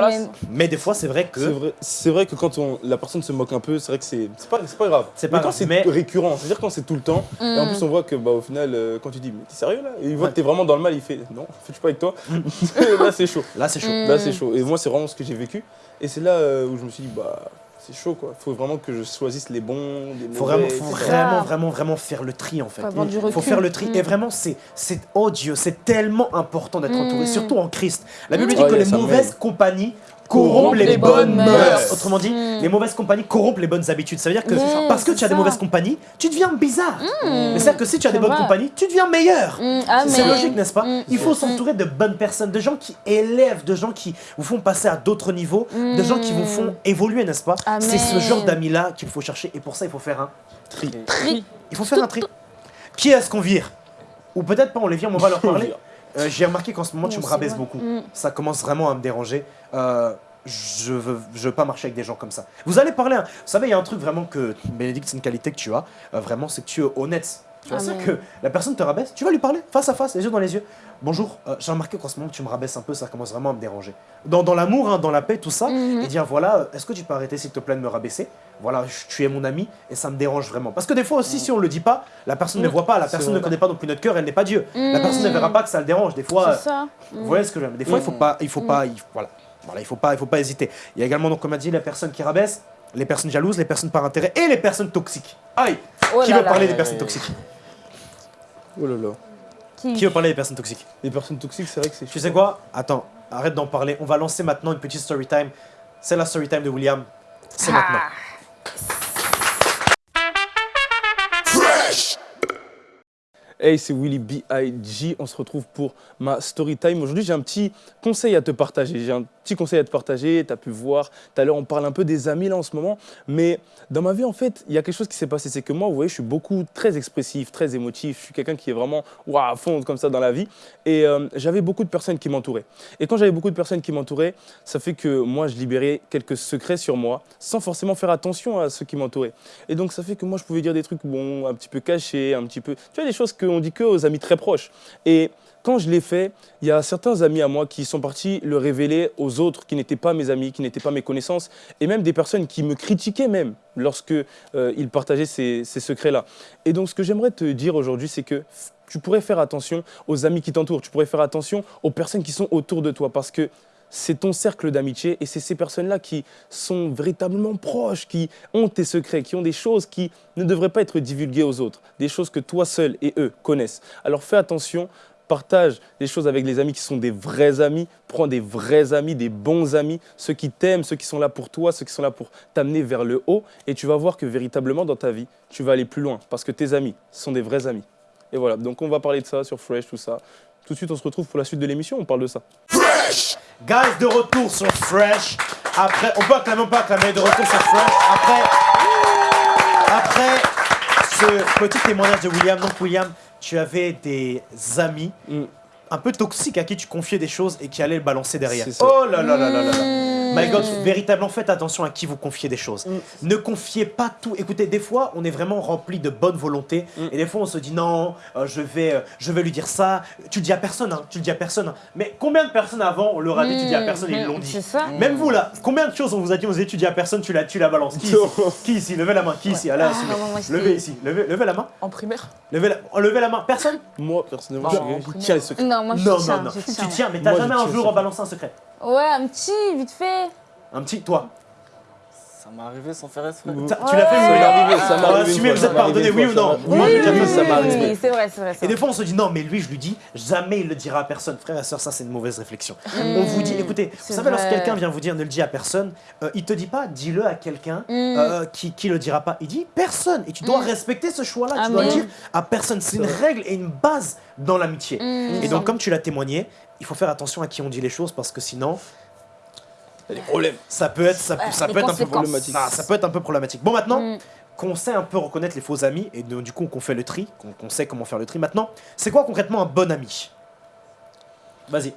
mais des fois, c'est vrai que. c'est vrai que quand on, la personne se moque un peu, c'est vrai que c'est c'est pas, c'est pas grave. C'est pas mais quand grave, c'est mais- récurrent, c'est-à-dire quand c'est tout le temps, et en Mm. plus on voit que bah, au final, euh, quand tu dis, mais t'es sérieux là? Et il voit Ouais. que t'es vraiment dans le mal, il fait, non, je suis pas avec toi. là c'est chaud. Là, c'est chaud. Mm. Là c'est chaud. Et moi c'est vraiment ce que j'ai vécu. Et c'est là euh, où je me suis dit, bah c'est chaud quoi. Faut vraiment que je choisisse les bons, des Faut vraiment, faut vraiment, vraiment, vraiment faire le tri en fait. Faut avoir du Faut faire le tri. Mm. Et vraiment, c'est, c'est, Dieu, c'est tellement important d'être Mm. entouré, surtout en Christ. La Bible dit Oh, que les mauvaises compagnies corrompent les, bonnes mœurs. Autrement dit, Mm. les mauvaises compagnies corrompent les bonnes habitudes. Ça veut dire que parce que tu as des mauvaises compagnies, tu deviens bizarre. Mais c'est-à-dire que si tu as des bonnes compagnies, tu deviens meilleur. Mm, ah, C'est mais- logique, n'est-ce pas Mm. Il faut s'entourer de bonnes personnes, de gens qui élèvent, de gens qui vous font passer à d'autres niveaux, de gens qui vous font évoluer, n'est-ce pas. C'est ce genre d'amis-là qu'il faut chercher. Et pour ça, il faut faire un tri. Tri. Il faut faire un tri. Qui est-ce qu'on vire? Ou peut-être pas, on les vire, mais on va leur parler. Euh, J'ai remarqué qu'en ce moment, tu me rabaisses beaucoup. Mm. Ça commence vraiment à me déranger. Euh, je veux, je veux pas marcher avec des gens comme ça. Vous allez parler, hein. vous savez, il y a un truc vraiment que, Bénédicte, c'est une qualité que tu as, euh, vraiment, c'est que tu es honnête. Tu vois, c'est Amen. que la personne te rabaisse, tu vas lui parler face à face, les yeux dans les yeux. Bonjour, euh, j'ai remarqué qu'en ce moment tu me rabaisses un peu, ça commence vraiment à me déranger. Dans, dans l'amour, hein, dans la paix, tout ça, Mhm. et dire voilà, euh, est-ce que tu peux arrêter s'il te plaît de me rabaisser? Voilà, je- tu es mon ami et ça me dérange vraiment. Parce que des fois aussi, si on le dit pas, la personne ne Mhm. voit pas, la personne ne connaît pas non plus notre cœur, elle n'est pas Dieu. La Mhm. personne ne verra pas que ça le dérange. Des fois, euh, C'est ça. vous voyez ce que je veux dire Des fois, il faut Mhm. pas, il faut pas, il- voilà, voilà, il faut pas, il faut pas hésiter. Il y a également donc, comme on a dit, les personnes qui rabaissent, les personnes jalouses, les personnes par intérêt et les personnes toxiques. Aïe Oh Qui là veut là. parler des personnes toxiques? Oh là là. Qui- Qui veut parler des personnes toxiques? Les personnes toxiques, c'est vrai que c'est Tu sais quoi? Attends, arrête d'en parler. On va lancer maintenant une petite story time. C'est la story time de William. C'est Ah. maintenant. Hey, c'est Willy B.I.G. On se retrouve pour ma story time. Aujourd'hui, j'ai un petit conseil à te partager. J'ai un petit conseil à te partager. Tu as pu voir, tout à l'heure, on parle un peu des amis là en ce moment. Mais dans ma vie, en fait, il y a quelque chose qui s'est passé. C'est que moi, vous voyez, je suis beaucoup très expressif, très émotif. Je suis quelqu'un qui est vraiment ouah, à fond comme ça dans la vie. Et euh, j'avais beaucoup de personnes qui m'entouraient. Et quand j'avais beaucoup de personnes qui m'entouraient, ça fait que moi, je libérais quelques secrets sur moi sans forcément faire attention à ceux qui m'entouraient. Et donc, ça fait que moi, je pouvais dire des trucs bon, un petit peu cachés, un petit peu. Tu vois, des choses dit que aux amis très proches. Et quand je l'ai fait, il y a certains amis à moi qui sont partis le révéler aux autres qui n'étaient pas mes amis, qui n'étaient pas mes connaissances, et même des personnes qui me critiquaient même lorsque euh, ils partageaient ces, ces secrets-là. Et donc, ce que j'aimerais te dire aujourd'hui, c'est que tu pourrais faire attention aux amis qui t'entourent, tu pourrais faire attention aux personnes qui sont autour de toi, parce que c'est ton cercle d'amitié et c'est ces personnes-là qui sont véritablement proches, qui ont tes secrets, qui ont des choses qui ne devraient pas être divulguées aux autres, des choses que toi seul et eux connaissent. Alors fais attention, partage les choses avec les amis qui sont des vrais amis, prends des vrais amis, des bons amis, ceux qui t'aiment, ceux qui sont là pour toi, ceux qui sont là pour t'amener vers le haut et tu vas voir que véritablement dans ta vie, tu vas aller plus loin parce que tes amis sont des vrais amis. Et voilà, donc on va parler de ça sur Fresh, tout ça. Tout de suite, on se retrouve pour la suite de l'émission, on parle de ça. Guys, de retour sur Fresh. Après, on peut acclamer, on peut acclamer, de retour sur Fresh. Après, après ce petit témoignage de William, donc William, tu avais des amis Mm. un peu toxiques à qui tu confiais des choses et qui allaient le balancer derrière. C'est ça. Oh là là là là là là. Mmh. My God, véritablement faites attention à qui vous confiez des choses. Mm. Ne confiez pas tout. Écoutez, des fois, on est vraiment rempli de bonne volonté Mm. et des fois, on se dit non, euh, je vais, euh, je vais lui dire ça. Tu le dis à personne, hein, tu le dis à personne. hein. Mais combien de personnes avant, on leur a dit, tu dis à personne et ils l'ont dit. C'est ça. Même vous là, combien de choses on vous a dit, on vous a dit, tu dis à personne, tu la, tu la balances. Qui ici Qui ici Levez la main. Qui ici là, Ah, moi, Levez ici. Levez, levez la main. En primaire Levez la, oh, levez la main. Personne Moi, personnellement, Bah, je en primaire. tient les secrets. Non, moi je Non, tiens, non, non. je Tu tiens. tiens, mais t'as je jamais un tiens, jour c'est- balancé un secret. Ouais, un petit, vite fait. Un petit, toi. Ça m'est arrivé sans faire exprès. Tu l'as fait, mais Ça m'est arrivé, une vous fois, êtes ça m'est arrivé pardonné, oui ou non Oui, Moi, oui, c'est vrai, c'est vrai. Et des fois, on se dit non, mais lui, je lui dis, jamais il le dira à personne. Frère et soeur, ça, c'est une mauvaise réflexion. On vous dit, écoutez, vous savez, lorsque quelqu'un vient vous dire ne le dis à personne, euh, il te dit pas, dis-le à quelqu'un Mm. euh, qui, qui le dira pas. Il dit personne. Et tu dois Mm. respecter ce choix-là. Tu dois le dire à personne. C'est une règle et une base dans l'amitié. Et donc, comme tu l'as témoigné, il faut faire attention à qui on dit les choses parce que sinon, Il y a des problèmes. ça peut être, ça, peut- Ouais, ça les peut être un peu problématique. Ah, ça peut être un peu problématique. Bon, maintenant, Mm. qu'on sait un peu reconnaître les faux amis et donc, du coup qu'on fait le tri, qu'on sait comment faire le tri maintenant, c'est quoi concrètement un bon ami? Vas-y.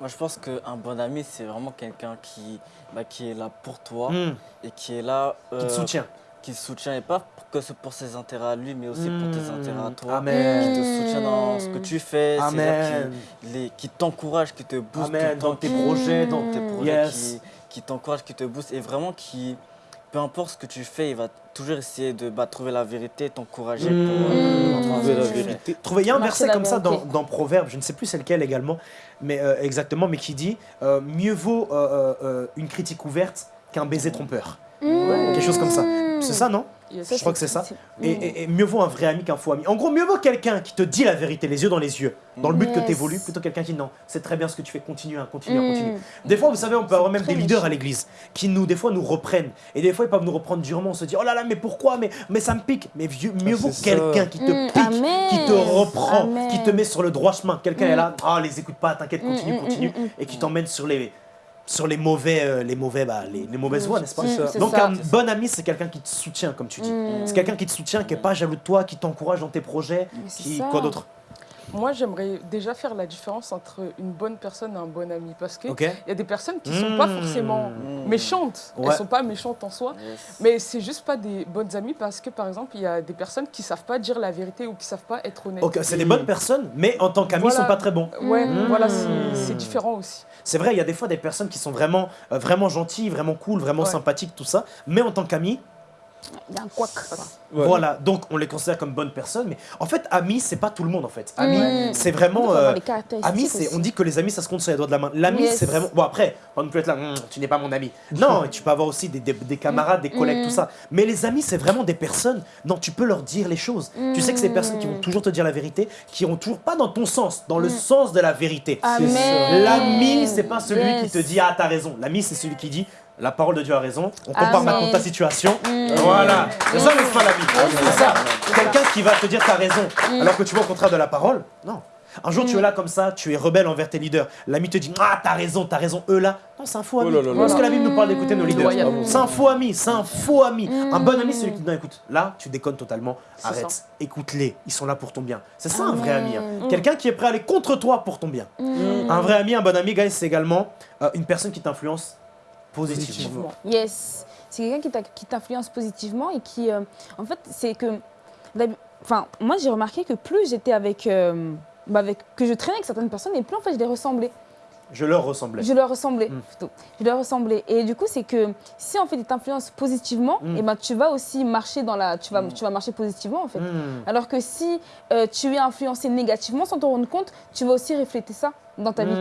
Moi, je pense qu'un bon ami, c'est vraiment quelqu'un qui, bah, qui est là pour toi Hmm, et qui est là. qui te euh, soutient. Qui te soutient, et pas que c'est pour ses intérêts à lui, mais aussi pour tes Hmm, intérêts à toi. Amen. Qui te soutient dans ce que tu fais, qui, les- qui t'encourage, qui te booste Amen. tout le temps, Dans tes projets, dans tes projets, Yes. qui, qui t'encourage, qui te booste, et vraiment qui, peu importe ce que tu fais, il va toujours essayer de bah, trouver la vérité, t'encourager pour, euh, pour Trouver la ce vérité. Il y a un verset comme ça dans, Proverbe, je ne sais plus c'est lequel également, mais euh, exactement, mais qui dit euh, mieux vaut euh, euh, euh, une critique ouverte qu'un baiser trompeur. Mm. Quelque chose comme ça. C'est ça, non. Je crois que c'est ça. Et, et- et mieux vaut un vrai ami qu'un faux ami. En gros, mieux vaut quelqu'un qui te dit la vérité, les yeux dans les yeux, dans le but que tu évolues, plutôt quelqu'un qui dit non, c'est très bien ce que tu fais, continue, hein, continue, Mm. continue. Des fois, vous savez, on peut avoir même des leaders méchant. à l'église qui nous, des fois, nous reprennent. Et des fois, ils peuvent nous reprendre durement. On se dit, oh là là, mais pourquoi mais, mais ça me pique. Mais vieux- mieux Ah, vaut quelqu'un qui te Mm, pique, amen. qui te reprend, Amen. qui te met sur le droit chemin. Quelqu'un est là, ah, les écoute pas, t'inquiète, continue, continue. Et qui t'emmène sur les, sur les mauvais, euh, les mauvais, bah, les, les mauvaises voies, n'est-ce pas? Mm, Donc, ça. un bon ami, c'est quelqu'un qui te soutient, comme tu dis. Mm. C'est quelqu'un qui te soutient, qui est pas jaloux de toi, qui t'encourage dans tes projets, Mais qui quoi d'autre? Moi, j'aimerais déjà faire la différence entre une bonne personne et un bon ami. Parce qu'il y a des personnes qui ne sont pas forcément Mmh. méchantes. Elles Ouais. ne sont pas méchantes en soi. Yes. Mais c'est juste pas des bonnes amies parce que, par exemple, il y a des personnes qui savent pas dire la vérité ou qui savent pas être honnêtes. C'est des bonnes personnes, mais en tant qu'amis, ils Voilà. sont pas très bons. Ouais, Mmh. voilà, c'est c'est différent aussi. C'est vrai, il y a des fois des personnes qui sont vraiment, euh, vraiment gentilles, vraiment cool, vraiment Ouais. sympathiques, tout ça. Mais en tant qu'amis, Il y a un couac. quoi. Ouais. voilà. Donc on les considère comme bonnes personnes. Mais en fait, amis, c'est pas tout le monde en fait. Amis, Mm. c'est vraiment. euh, Amis, on dit que les amis, ça se compte sur les doigts de la main. L'ami, Yes. c'est vraiment. Bon, après, on peut être là, Hum, tu n'es pas mon ami. Non, tu peux avoir aussi des, des- des camarades, des collègues, Mm. tout ça. Mais les amis, c'est vraiment des personnes dont tu peux leur dire les choses. Tu sais que c'est des personnes qui vont Mm. toujours te dire la vérité, qui iront toujours pas dans ton sens, dans le sens de la vérité. L'ami, c'est pas celui Yes. qui te dit Ah, t'as raison. L'ami, c'est celui qui dit La parole de Dieu a raison. On compare Amen. maintenant ta situation. Mm. Voilà. C'est ça, n'est-ce pas l'ami C'est ça. Mm. Quelqu'un qui va te dire T'as raison, alors que tu vois au contraire de la parole. Non. Un jour, Mm. tu es là comme ça, tu es rebelle envers tes leaders. L'ami te dit Ah, t'as raison, t'as raison. Eux là, non, c'est un faux Oh ami. là là là. Parce que la Bible nous parle d'écouter nos leaders. C'est un faux ami, c'est un faux ami. Un bon ami, Mm. c'est celui qui dit Non, écoute, là, tu déconnes totalement. Arrête, écoute-les. Ils sont là pour ton bien. C'est ça un vrai ami. hein. Quelqu'un qui est prêt à aller contre toi pour ton bien. Mm. Un vrai ami, un bon ami, guys, c'est également euh, une personne qui t'influence positivement. Yes. C'est quelqu'un qui t'influence positivement et qui, euh, en fait, c'est que, enfin, moi j'ai remarqué que plus j'étais avec, euh, bah, avec, que je traînais avec certaines personnes, et plus en fait je les ressemblais. Je leur ressemblais. Je leur ressemblais Mm. plutôt. Je leur ressemblais. Et du coup, c'est que si en fait ils t'influencent positivement, Mm. et ben tu vas aussi marcher dans la, tu vas, Mm. tu vas marcher positivement en fait. Hmm. Alors que si euh, tu es influencé négativement sans te rendre compte, tu vas aussi refléter ça dans ta vie.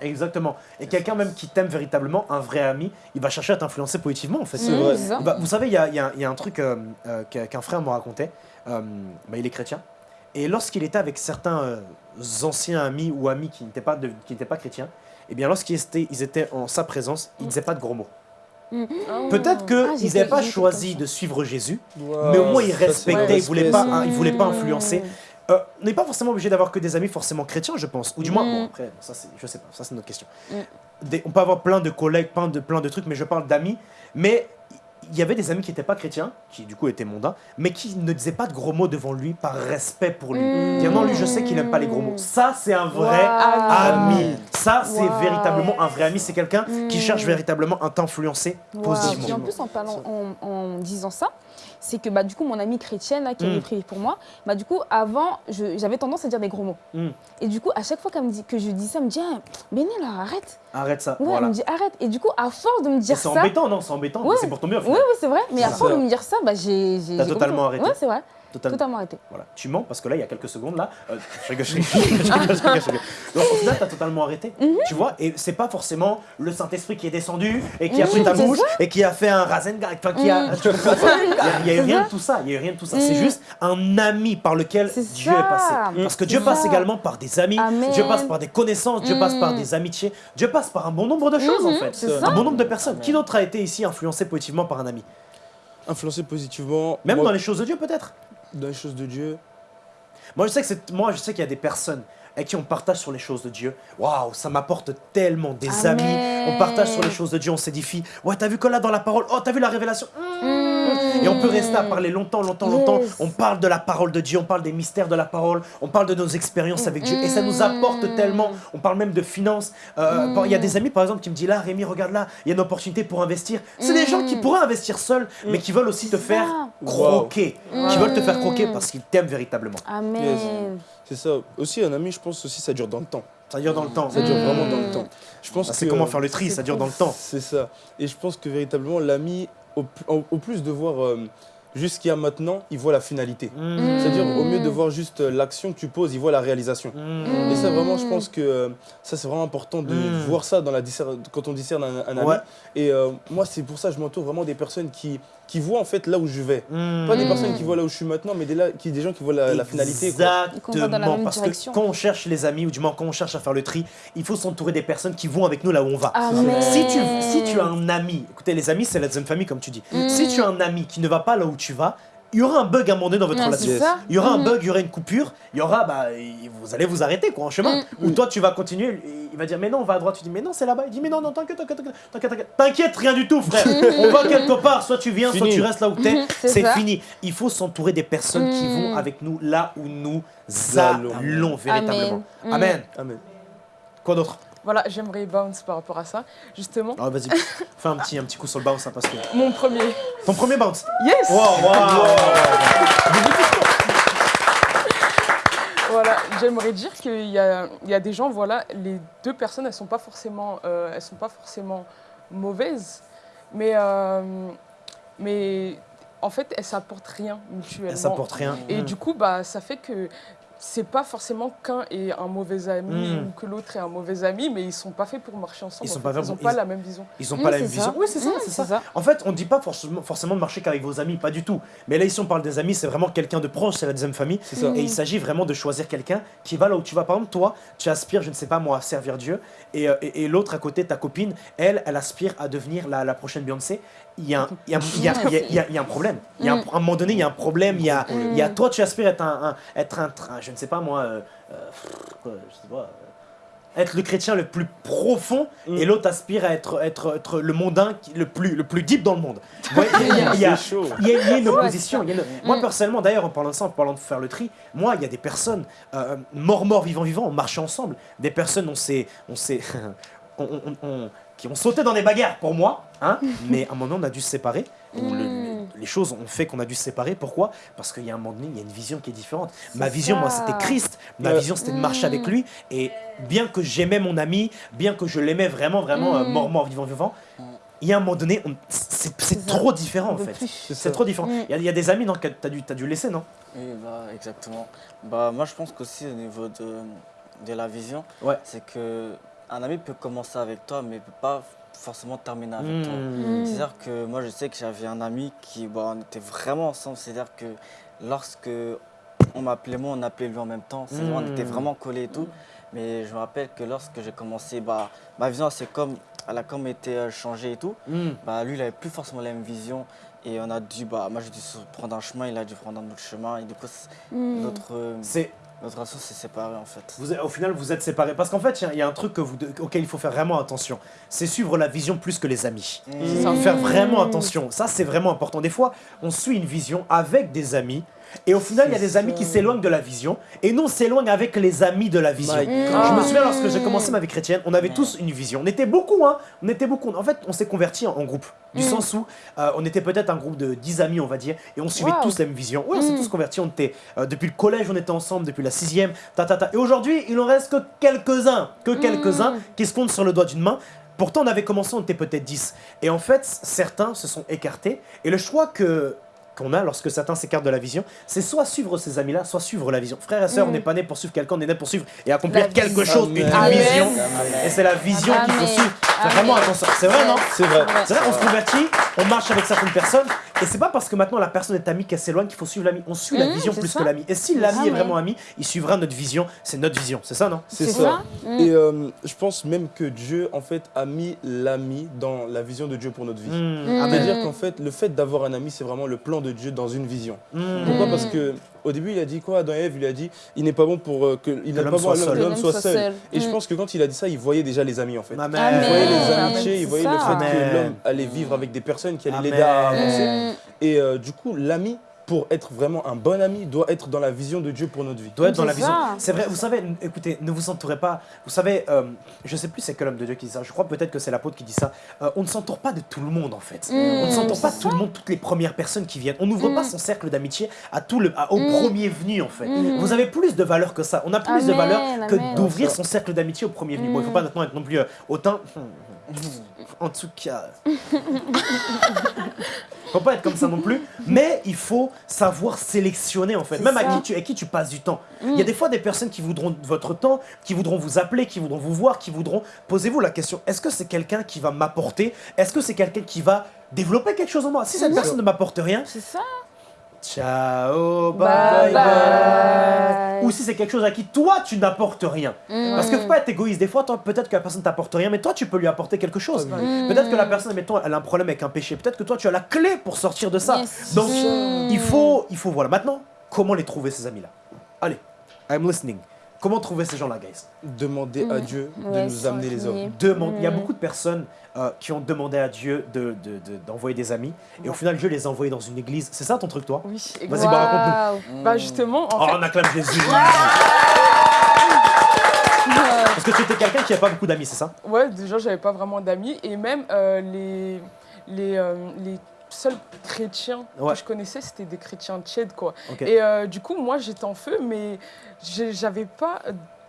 Exactement. Et quelqu'un même qui t'aime véritablement, un vrai ami, il va chercher à t'influencer positivement en fait. C'est Mm, vrai. Bah, vous savez, il y a, il y a- il y a un truc euh, euh, qu'un frère me racontait. Bah, il est chrétien. Et lorsqu'il était avec certains anciens amis ou amis qui n'étaient pas, de- qui n'étaient pas chrétiens, eh bien, lorsqu'ils étaient, ils étaient en sa présence, ils ne disaient pas de gros mots. Peut-être Ah, qu'ils j'ai n'avaient pas choisi de suivre Jésus, mais au moins ils respectaient, ils voulaient respect, pas, hein, ils voulaient pas Mm. influencer. Euh, on n'est pas forcément obligé d'avoir que des amis forcément chrétiens, je pense. Ou du moins, Mm. bon, après, ça c'est, je sais pas, ça c'est notre question. Mm. Des- on peut avoir plein de collègues, plein de, plein de trucs, mais je parle d'amis. Mais il y avait des amis qui n'étaient pas chrétiens, qui du coup étaient mondains, mais qui ne disaient pas de gros mots devant lui par respect pour lui. Mm. Dire non, lui, je sais qu'il n'aime pas les gros mots. Ça, c'est un vrai ami. Ça, c'est Wow. véritablement un vrai ami. C'est quelqu'un qui Mm. cherche véritablement à t'influencer Wow. positivement. Et en plus, en, parlant, en, en disant ça, c'est que bah, du coup, mon amie chrétienne là, qui Mm. avait prié pour moi, bah, du coup, avant, j'avais tendance à dire des gros mots. Mm. Et du coup, à chaque fois qu'elle me dit, que je dis ça, elle me dit ah, Béné, là, arrête. Arrête ça. Ouais, voilà. Elle me dit arrête. Et du coup, à force de me dire C'est ça. embêtant, non C'est embêtant. Ouais. C'est pour ton bien Oui, oui, c'est vrai. Mais à C'est force de me dire ça, bah, j'ai. T'as totalement arrêté. Ouais, c'est vrai. Totalement. Totalement arrêté. Voilà. Tu mens parce que là, il y a quelques secondes, là. euh, je rigole, je rigole, je rigole, je rigole, je rigole, je rigole. Donc, au final, t'as totalement arrêté. Mhm. Tu vois Et c'est pas forcément le Saint-Esprit qui est descendu et qui a pris ta bouche et qui a fait un rasengan. Enfin, qui a. Mhm. tu Il y a- eu rien de tout ça. Il y a eu rien de tout ça. C'est Mhm. juste un ami par lequel Dieu ça. est passé. Parce que Dieu passe également par des amis. Amen. Dieu passe par des connaissances. Dieu passe par des amitiés. Dieu passe par un bon nombre de choses, en fait. Un bon nombre de personnes. Qui d'autre a été ici influencé positivement par un ami? Influencer positivement. Même moi, dans les choses de Dieu, peut-être? Dans les choses de Dieu. Moi, je sais que c'est moi, je sais qu'il y a des personnes avec qui on partage sur les choses de Dieu. Waouh, ça m'apporte tellement des Amen. amis. On partage sur les choses de Dieu, on s'édifie. Ouais, t'as vu que là dans la parole, oh, t'as vu la révélation? Et on peut rester à parler longtemps, longtemps, longtemps. Yes. On parle de la parole de Dieu, on parle des mystères de la parole, on parle de nos expériences avec Dieu. Et ça nous apporte tellement. On parle même de finances. Euh, bon, Il y a des amis, par exemple, qui me disent là, Rémi, regarde là, il y a une opportunité pour investir. C'est des gens qui pourraient investir seuls, mais qui veulent aussi te faire croquer. Qui veulent te faire croquer parce qu'ils t'aiment véritablement. Amen. C'est ça. Aussi, un ami, je pense aussi, ça dure dans le temps. Ça dure dans le temps. Ça dure Mm. vraiment dans le temps. Je pense Bah, c'est comment faire le tri, ça dure dans le temps. C'est ça. Et je pense que véritablement, l'ami, au, au- au plus de voir euh, juste ce qu'il y a maintenant, il voit la finalité. Mm. C'est-à-dire, au mieux de voir juste euh, l'action que tu poses, il voit la réalisation. Mm. Et ça, vraiment, je pense que euh, ça, c'est vraiment important de Mm. voir ça dans la discer- quand on discerne un, un ami. Ouais. Et euh, moi, c'est pour ça que je m'entoure vraiment des personnes qui, qui voient en fait là où je vais. Mm. Pas des personnes qui voient là où je suis maintenant, mais des, là, qui, des gens qui voient la, la finalité. Exactement. Parce direction. que quand on cherche les amis, ou du moins quand on cherche à faire le tri, il faut s'entourer des personnes qui vont avec nous là où on va. Amen. Si tu, si tu as un ami, écoutez, les amis, c'est la deuxième famille, comme tu dis. Mm. Si tu as un ami qui ne va pas là où tu vas, il y aura un bug à un moment donné dans votre Ouais, relation. c'est ça. Il y aura un Mhm. bug, il y aura une coupure, il y aura, bah, vous allez vous arrêter quoi en chemin. Mm. Ou toi tu vas continuer, il va dire mais non on va à droite, tu dis mais non c'est là-bas, il dit mais non non t'inquiète t'inquiète t'inquiète t'inquiète, t'inquiète t'inquiète rien du tout frère, on va quelque part, soit tu viens, soit tu restes là où t'es, Mhm, c'est fini. Il faut s'entourer des personnes qui Mm. vont avec nous là où nous Allons. allons véritablement. Amen. Amen. Amen. Quoi d'autre? Voilà, j'aimerais bounce par rapport à ça. Justement, Ah, Vas-y, fais un petit, un petit coup sur le bounce hein, parce que... mon premier. Ton premier bounce Yes Wow, wow. Voilà, j'aimerais dire qu'il y a, il y a des gens, voilà, les deux personnes, elles sont pas forcément, euh, elles sont pas forcément mauvaises, mais, euh, mais en fait, elles s'apportent rien mutuellement. Elle s'apporte rien. Et Mm. du coup, bah, ça fait que c'est pas forcément qu'un est un mauvais ami Mm. ou que l'autre est un mauvais ami, mais ils sont pas faits pour marcher ensemble. Ils sont en pas Ils ont pas ils- la même vision. Ils ont pas la même ça. vision. Oui, c'est ça, Mm, c'est c'est ça. ça. En fait, on ne dit pas forcément, forcément de marcher qu'avec vos amis, pas du tout. Mais là, ici, on parle des amis, c'est vraiment quelqu'un de proche, c'est la deuxième famille. Ça. Et il s'agit vraiment de choisir quelqu'un qui va là où tu vas. Par exemple, toi, tu aspires, je ne sais pas moi, à servir Dieu. Et, euh, et, et l'autre à côté, ta copine, elle, elle aspire à devenir la, la prochaine Beyoncé. Il y, a un, il, y a, il, y a, il y a- il y a- il y a un problème. Il y a un, à un moment donné, il y a un problème. Il y a, il y a toi, tu aspires à être un, un- être un, un- je ne sais pas moi, euh, euh, je sais pas, euh, être le chrétien le plus profond Mm. et l'autre aspire à être, être, être le mondain qui- le plus, le plus deep dans le monde. Ouais, il y a- il y a- C'est chaud. il y, a, il y a une opposition. y a une- Moi, Mm. personnellement, d'ailleurs, en parlant de ça, en parlant de faire le tri, moi, il y a des personnes, euh, mort, mort, vivant, vivant, on marchait ensemble. Des personnes, on s'est. On s'est on- on- on- qui ont sauté dans des bagarres pour moi, hein, mais à un moment, on a dû se séparer. Ou le- Mm. les choses ont fait qu'on a dû se séparer. Pourquoi? Parce qu'il y a un moment donné, il y a une vision qui est différente. Ma vision, moi, c'était Christ. Ma vision, c'était de marcher avec lui. Et bien que j'aimais mon ami, bien que je l'aimais vraiment, vraiment, euh, Mm. mort, mort, vivant, vivant, il y a un moment donné, on- c'est trop différent, en fait. C'est trop différent. Il y, a- il y a des amis non, que t'as dû, t'as dû laisser, non? Oui, bah, exactement. Bah, moi, je pense qu'aussi au niveau de, de la vision, Ouais. c'est que un ami peut commencer avec toi, mais peut pas forcément terminer avec Hmm. toi. Mm. C'est-à-dire que moi, je sais que j'avais un ami qui, bah, on était vraiment ensemble. C'est-à-dire que lorsque on m'appelait moi, on appelait lui en même temps. C'est-à-dire On était Mm. vraiment collés et tout. Mais je me rappelle que lorsque j'ai commencé, bah, ma vision, c'est comme, elle a comme été euh, changée et tout. Hmm. Bah, lui, il avait plus forcément la même vision. Et on a dû, bah, moi, j'ai dû prendre un chemin, il a dû prendre un autre chemin. Et du coup, notre, C'est, notre relation s'est séparée en fait. vous, au final, vous êtes séparés. Parce qu'en fait, il y a- il y, a un truc que vous, de- auquel il faut faire vraiment attention. C'est suivre la vision plus que les amis. Ça. Faire vraiment attention. Ça, c'est vraiment important. Des fois, on suit une vision avec des amis. Et au final, il y a des amis qui s'éloignent de la vision. Et nous, on s'éloigne avec les amis de la vision. Mm. Je me souviens lorsque j'ai commencé ma vie chrétienne, on avait tous une vision. On était beaucoup, hein. On était beaucoup. En fait, on s'est convertis en, groupe. Du Mm. sens où euh, on était peut-être un groupe de 10 amis, on va dire, et on suivait Wow. tous la même vision. Oui, on s'est Mm. tous convertis. On était, euh, depuis le collège, on était ensemble, depuis la sixième, ta, ta, ta. Et aujourd'hui, il en reste que quelques-uns, que quelques-uns qui se comptent sur le doigt d'une main. Pourtant, on avait commencé, on était peut-être 10. Et en fait, certains se sont écartés. Et le choix que qu'on a lorsque certains s'écartent de la vision, c'est soit suivre ces amis-là, soit suivre la vision. Frères et sœurs, on n'est pas né pour suivre quelqu'un, on est né pour suivre et accomplir La quelque vision. chose, une Amen. vision. Amen. Et c'est la vision qu'il faut suivre. Fais Amen. vraiment attention. C'est vrai, non? C'est vrai. C'est vrai, on se convertit, on marche avec certaines personnes, et c'est pas parce que maintenant la personne est amie qu'elle s'éloigne qu'il faut suivre l'ami. On suit la Mhm, vision c'est plus ça. que l'ami. Et si l'ami est vraiment ami, il suivra notre vision. C'est notre vision, c'est ça, non? C'est C'est ça. ça. Mm. Et euh, je pense même que Dieu, en fait, a mis l'ami dans la vision de Dieu pour notre vie. Mm, Mm. C'est-à-dire qu'en fait, le fait d'avoir un ami, c'est vraiment le plan de Dieu dans une vision. Mm. Pourquoi? Parce que au début, il a dit quoi? Adam et Ève, il a dit il n'est pas bon pour euh, que il n'est l'homme pas bon soit seul. que l'homme soit seul. Et je Mm. pense que quand il a dit ça, il voyait déjà les amis en fait. Amen. Il voyait les amitiés, il voyait le fait Amen. que l'homme allait vivre avec des personnes qui allaient l'aider à avancer. Et euh, du coup, l'ami, pour être vraiment un bon ami, doit être dans la vision de Dieu pour notre vie. doit être dans C'est la vision. C'est vrai, vous savez, écoutez, ne vous entourez pas. Vous savez, euh, je sais plus c'est quel homme de Dieu qui dit ça. Je crois peut-être que c'est l'apôtre qui dit ça. Euh, on ne s'entoure pas de tout le monde en fait. Mm, on ne s'entoure pas de tout le monde, toutes les premières personnes qui viennent. On n'ouvre Mm. pas son cercle d'amitié à tout le, à- au Mm. premier venu en fait. Mm. Vous avez plus de valeur que ça. On a plus de valeur que d'ouvrir son cercle d'amitié au premier venu. Bon, il faut Mm. pas maintenant être non plus euh, autant. En tout cas. faut pas être comme ça non plus, mais il faut savoir sélectionner en fait, même à qui, tu, à qui tu passes du temps. Il Mm. y a des fois des personnes qui voudront votre temps, qui voudront vous appeler, qui voudront vous voir, qui voudront. Posez-vous la question est-ce que c'est quelqu'un qui va m'apporter? Est-ce que c'est quelqu'un qui va développer quelque chose en moi? Si cette Mhm. personne ne m'apporte rien, C'est ça. Ciao, Bye bye ou si c'est quelque chose à qui toi tu n'apportes rien. Mm. Parce que faut pas être égoïste. Des fois, toi, peut-être que la personne t'apporte rien, mais toi, tu peux lui apporter quelque chose. Peut-être que la personne, mettons, elle a un problème avec un péché. Peut-être que toi, tu as la clé pour sortir de ça. Yes. Donc, Mm. il faut, il faut, voilà. Maintenant, comment les trouver, ces amis-là? Allez, I'm listening. Comment trouver ces gens-là, guys? Demander à Mm. Dieu de Ouais, nous amener les hommes. Demande. Il y a Mm. beaucoup de personnes euh, qui ont demandé à Dieu de- de- de- d'envoyer des amis. Et au final, Dieu les a envoyés dans une église. C'est ça ton truc, toi Oui, Vas-y, exactement. bah, raconte-nous. Bah justement, en Oh, fait, on acclame Jésus. Parce que tu étais quelqu'un qui n'a pas beaucoup d'amis, c'est ça Ouais, déjà, j'avais pas vraiment d'amis. Et même euh, les, les, euh, les seuls chrétiens Ouais. que je connaissais, c'était des chrétiens tchèdes, quoi. Ok. Et euh, du coup, moi, j'étais en feu, mais j'avais pas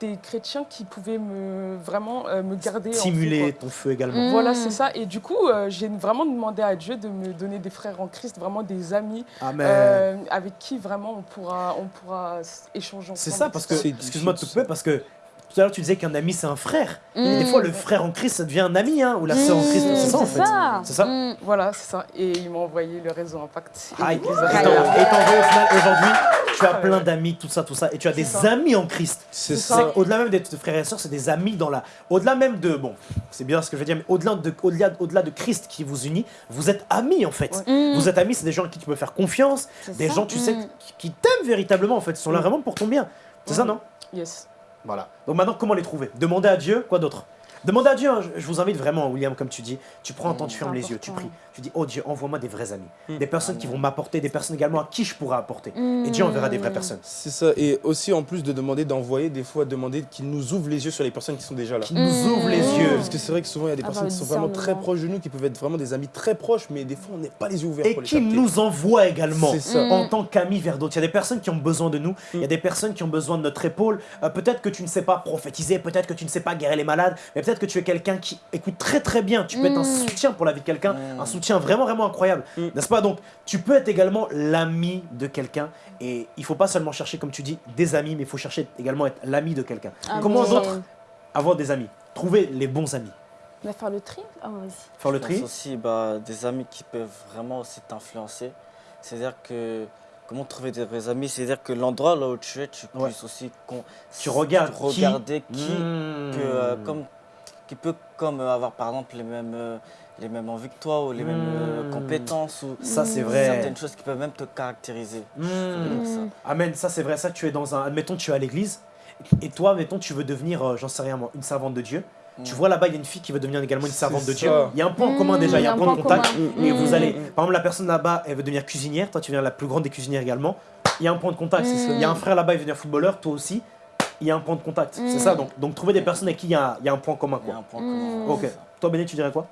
des chrétiens qui pouvaient me, vraiment euh, me garder en feu, Stimuler ton feu également. Mm. Voilà, c'est ça. Et du coup, euh, j'ai vraiment demandé à Dieu de me donner des frères en Christ, vraiment des amis euh, avec qui vraiment on pourra, on pourra échanger ensemble. C'est ça, parce que, C'est excuse-moi de te couper, parce que tout à l'heure tu disais qu'un ami c'est un frère. Mm. Et des fois le frère en Christ ça devient un ami, hein, ou la sœur en Christ, Mm, c'est ça en c'est fait. ça. C'est ça Mm. Voilà, c'est ça. Et il m'a envoyé le réseau Impact. Les Et t'en- au final aujourd'hui, tu as Ah plein d'amis, tout ça, tout ça, et tu as des ça. amis en Christ. C'est ça. Au-delà même d'être frères et sœurs, c'est des amis dans la. Au-delà même de. Bon, c'est bien ce que je veux dire, mais au-delà de, au-delà, au-delà de Christ qui vous unit, vous êtes amis en fait. Mm. Vous êtes amis, c'est des gens à qui tu peux faire confiance, des ça. gens, tu sais, qui- qui t'aiment véritablement en fait, ils sont là vraiment pour ton bien. C'est ça, non? Yes. Voilà. Donc maintenant, comment les trouver? Demandez à Dieu, quoi d'autre? Demandez à Dieu, hein, je vous invite vraiment, William, comme tu dis, tu prends un temps, tu fermes les yeux, tu pries, tu dis, oh Dieu, envoie-moi des vrais amis, Mm. des personnes qui vont m'apporter, des personnes également à qui je pourrais apporter. Mm. Et Dieu enverra des vraies personnes. C'est ça. Et aussi, en plus de demander d'envoyer, des fois, demander qu'il nous ouvre les yeux sur les personnes qui sont déjà là. Qui nous Mm. ouvrent les yeux. Parce que c'est vrai que souvent, il y a des Avoir personnes qui sont vraiment très proches de nous, qui peuvent être vraiment des amis très proches, mais des fois, on n'est pas les yeux ouverts Et pour qui nous envoie également. Ça. Mm. En tant qu'amis vers d'autres. Il y a des personnes qui ont besoin de nous, il y a des personnes qui ont besoin de notre épaule. Euh, peut-être que tu ne sais pas prophétiser, peut-être que tu ne sais pas guérir les malades, mais peut-être que tu es quelqu'un qui écoute très très bien. Tu peux être un Mm. soutien pour la vie de quelqu'un, Mm. un soutien vraiment vraiment incroyable. Mm. N'est-ce pas? Donc, tu peux être également l'ami de quelqu'un. Et il faut pas seulement chercher, comme tu dis, des amis, mais il faut chercher également être l'ami de quelqu'un. Amen. Comment d'autres avoir des amis? Trouver les bons amis. Va faire le tri? Ah, vas-y. Faire le Je tri? pense aussi bah, des amis qui peuvent vraiment aussi t'influencer. C'est-à-dire que comment trouver des vrais amis? C'est-à-dire que l'endroit là où tu es, tu Ouais. puisses aussi con- Tu regardes qui- regarder qui, que, euh, comme, qui peut comme euh, avoir par exemple les mêmes, euh, les mêmes envies que toi ou les mêmes euh, Mm. compétences ou Ça, c'est vrai. certaines choses qui peuvent même te caractériser. Mm. Ça. Amen, ça c'est vrai, ça tu es dans un... Admettons tu es à l'église, et toi, admettons tu veux devenir, euh, j'en sais rien moi, une servante de Dieu. Tu Mm. vois là-bas, il y a une fille qui veut devenir également une servante de ça. Dieu. Il y a un point en commun Mm, déjà, il y a un point de contact. Et vous allez, par exemple, la personne là-bas, elle veut devenir cuisinière, toi tu deviens la plus grande des cuisinières également. Il y a un point de contact. Mm. c'est ça. Il y a un frère là-bas, il veut devenir footballeur, toi aussi. Il y a un point de contact. Mm. C'est ça, donc, donc trouver des personnes avec qui il y a, il y a un point commun. Il y a Quoi. un point Mm. commun. Ok. Toi, Béné, tu dirais quoi?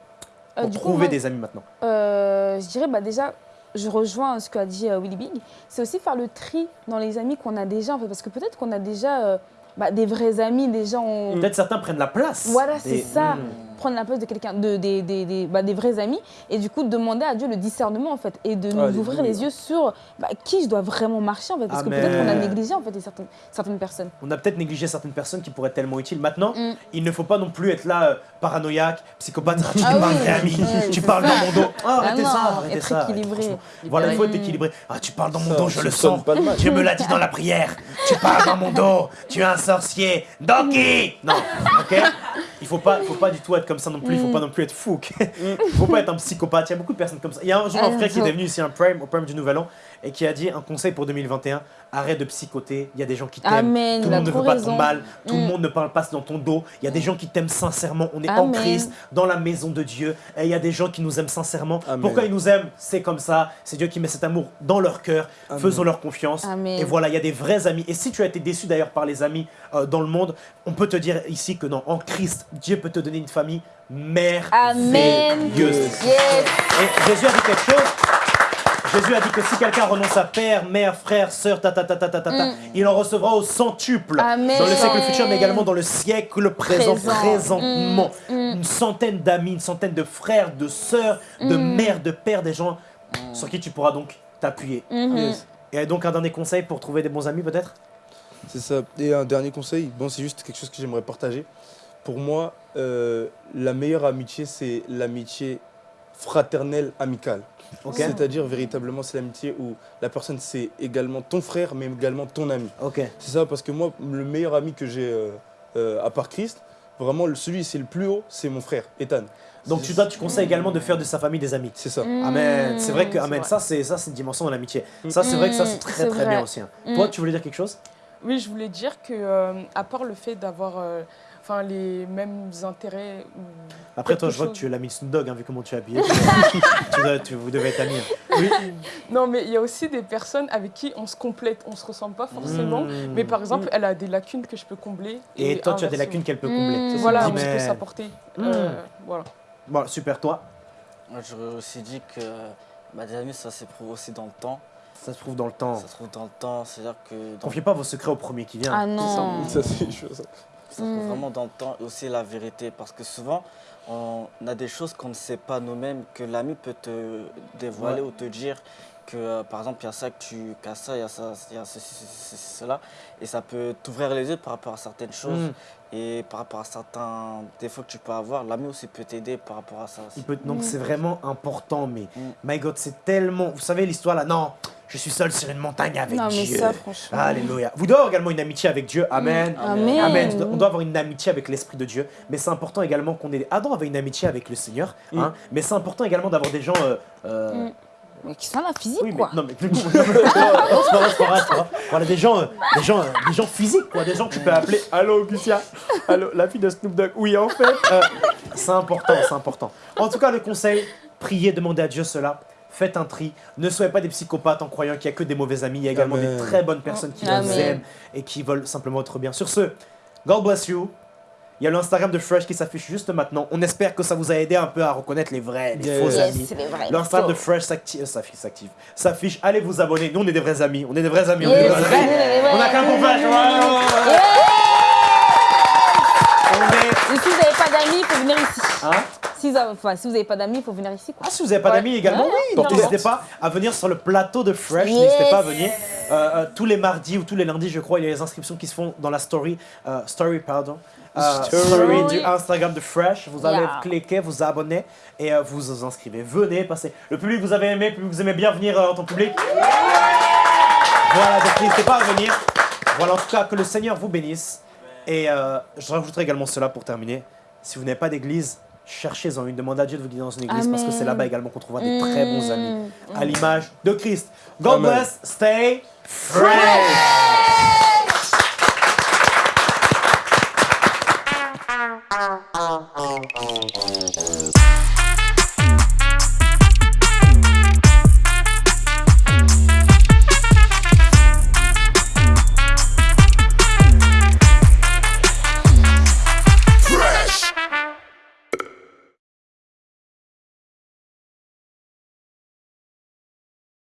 Euh, Pour du coup, trouver moi, des amis maintenant. euh, je dirais bah, déjà, je rejoins ce qu'a dit euh, Willy Big. C'est aussi faire le tri dans les amis qu'on a déjà. En fait, parce que peut-être qu'on a déjà euh, bah, des vrais amis, déjà on... Peut-être certains prennent la place. Voilà, c'est des- ça. Mm. Prendre la place de quelqu'un, de, des, des, des, bah, des vrais amis, et du coup demander à Dieu le discernement en fait, et de nous Alléluia. ouvrir les yeux sur bah, qui je dois vraiment marcher en fait, parce Amen. que peut-être qu'on a négligé en fait certaines, certaines personnes. On a peut-être négligé certaines personnes qui pourraient être tellement utiles. Maintenant, Mm. il ne faut pas non plus être là euh, paranoïaque, psychopathe. Ah, tu Ah parles oui. ami, Ouais, tu parles ça. dans mon dos. Ah, arrêtez non, ça, arrêtez être ça. équilibré. Voilà, il faut être équilibré. Ah, tu parles dans mon dos, je le sens. Dieu me l'a dit dans la prière. Tu parles dans mon dos. Tu es un sorcier. Donkey Non, ok? Il faut pas, faut pas du tout être comme ça non plus. Il faut pas non plus être fou. ok Il faut pas être un psychopathe. Il y a beaucoup de personnes comme ça. Il y a un jour un Ah, frère qui est non. venu ici un prime, au prime du Nouvel An, et qui a dit un conseil pour 2021 arrête de psychoter. Il y a des gens qui t'aiment. Amen, Tout le monde ne veut pas raison. ton mal. Tout le Mm. monde ne parle pas dans ton dos. Il y a des gens qui t'aiment sincèrement. On est en Amen. Christ, dans la maison de Dieu. Et il y a des gens qui nous aiment sincèrement. Amen. Pourquoi ils nous aiment? C'est comme ça. C'est Dieu qui met cet amour dans leur cœur. Amen. Faisons leur confiance. Amen. Et voilà, il y a des vrais amis. Et si tu as été déçu d'ailleurs par les amis euh, dans le monde, on peut te dire ici que non, en Christ, Dieu peut te donner une famille Amen. merveilleuse. Yes. Et Jésus a dit quelque chose. Jésus a dit que si quelqu'un renonce à père, mère, frère, sœur, ta ta ta ta ta ta, ta, Mm. il en recevra au centuple. Amen. Dans le siècle futur, mais également dans le siècle présent, Présent. présentement. Mm, mm. Une centaine d'amis, une centaine de frères, de sœurs, de Mm. mères, de pères, des gens sur qui tu pourras donc t'appuyer. Mhm. Yes. Et donc un dernier conseil pour trouver des bons amis peut-être? C'est ça. Et un dernier conseil, bon, c'est juste quelque chose que j'aimerais partager. Pour moi, euh, la meilleure amitié, c'est l'amitié fraternelle, amicale. Ok. C'est-à-dire véritablement c'est l'amitié où la personne c'est également ton frère mais également ton ami. Ok. C'est ça parce que moi le meilleur ami que j'ai euh, euh, à part Christ, vraiment celui c'est le plus haut, c'est mon frère Ethan. Donc tu, toi, tu conseilles également de faire de sa famille des amis. C'est ça. Mm. Amen. C'est vrai que amen. vrai. Ça c'est ça c'est une dimension de l'amitié. Ça c'est vrai que ça c'est Mm, très très vrai. bien aussi. hein. Toi, tu voulais dire quelque chose? Oui, je voulais dire que, euh, à part le fait d'avoir euh, enfin, les mêmes intérêts. ou Après toi, je vois que tu es l'ami Snoop Dogg hein, vu comment tu es habillé. tu dois- tu- vous devez être amis. hein. Oui. Non, mais il y a aussi des personnes avec qui on se complète, on se ressemble pas forcément. Mm. Mais par exemple, elle a des lacunes que je peux combler. Et toi, tu as des lacunes qu'elle peut combler. Voilà, on Amen. peut s'apporter. Euh, voilà. Bon, super. Toi, j'aurais aussi dit que bah, des amis, ça s'éprouve aussi dans le temps. Ça se trouve dans le temps. Ça se trouve dans le temps, c'est-à-dire que dans- Confiez pas vos secrets au premier qui vient. Ah non. Ça c'est chaud, ça. ça se trouve Mm. vraiment dans le temps et aussi la vérité. Parce que souvent, on a des choses qu'on ne sait pas nous-mêmes, que l'ami peut te dévoiler Ouais. ou te dire que, euh, par exemple, il y a ça que tu qu'à ça, il y a ça, il y a ceci, ceci, ceci, cela. Et ça peut t'ouvrir les yeux par rapport à certaines choses. Mm. Et par rapport à certains défauts que tu peux avoir, l'ami aussi peut t'aider par rapport à ça. aussi. Il peut- donc c'est vraiment important, mais Mm. my God, c'est tellement. Vous savez l'histoire là Non, je suis seul sur une montagne avec Non, mais Dieu. ça, franchement. Alléluia. Vous devez avoir également une amitié avec Dieu. Amen. Amen. Amen. On doit avoir une amitié avec l'Esprit de Dieu, mais c'est important également qu'on ait. Adam avait une amitié avec le Seigneur, hein, mais c'est important également d'avoir des gens. euh, euh, Mm. Mais qui sont la physique, Oui, mais quoi. non, mais vrai. Voilà, des gens, euh, des gens, euh, des gens physiques, quoi, des gens que tu peux appeler. Allô, Lucia. Allô, la fille de Snoop Dogg. Oui, en fait, euh, c'est important, c'est important. En tout cas, le conseil, priez, demandez à Dieu cela. Faites un tri. Ne soyez pas des psychopathes en croyant qu'il n'y a que des mauvais amis. Il y a également Amen. des très bonnes personnes qui Amen. vous aiment et qui veulent simplement votre bien. Sur ce, God bless you. Il y a l'Instagram de Fresh qui s'affiche juste maintenant. On espère que ça vous a aidé un peu à reconnaître les vrais, les Yes. faux Yes, amis. L'Instagram de Fresh s'active, s'affiche, s'active, s'affiche. Allez vous abonner. Nous, on est des vrais amis. On est des vrais amis. On, est des vrais amis. on a qu'un est. Et si vous n'avez pas d'amis, il faut venir ici. Hein? Si vous avez- enfin, si vous n'avez pas d'amis, il faut venir ici. Quoi. ah, si vous n'avez pas d'amis également, Ouais, oui, n'hésitez pas à venir sur le plateau de Fresh. Yes. N'hésitez pas à venir. Euh, euh, tous les mardis ou tous les lundis, je crois, il y a les inscriptions qui se font dans la story, euh, story, pardon, Euh, Story. du Instagram de Fresh. Vous allez Yeah. cliquer, vous abonner et euh, vous vous inscrivez. Venez, passez. Le public vous avez aimé, le public vous aimez bien venir euh, en tant que public. Voilà, donc n'hésitez pas à venir. Voilà, en tout cas, que le Seigneur vous bénisse. Et euh, je rajouterai également cela pour terminer. Si vous n'avez pas d'église, cherchez-en une. Demandez à Dieu de vous guider dans une église parce que c'est là-bas également qu'on trouvera des très bons amis Mm. à l'image de Christ. God Amen. bless, stay fresh.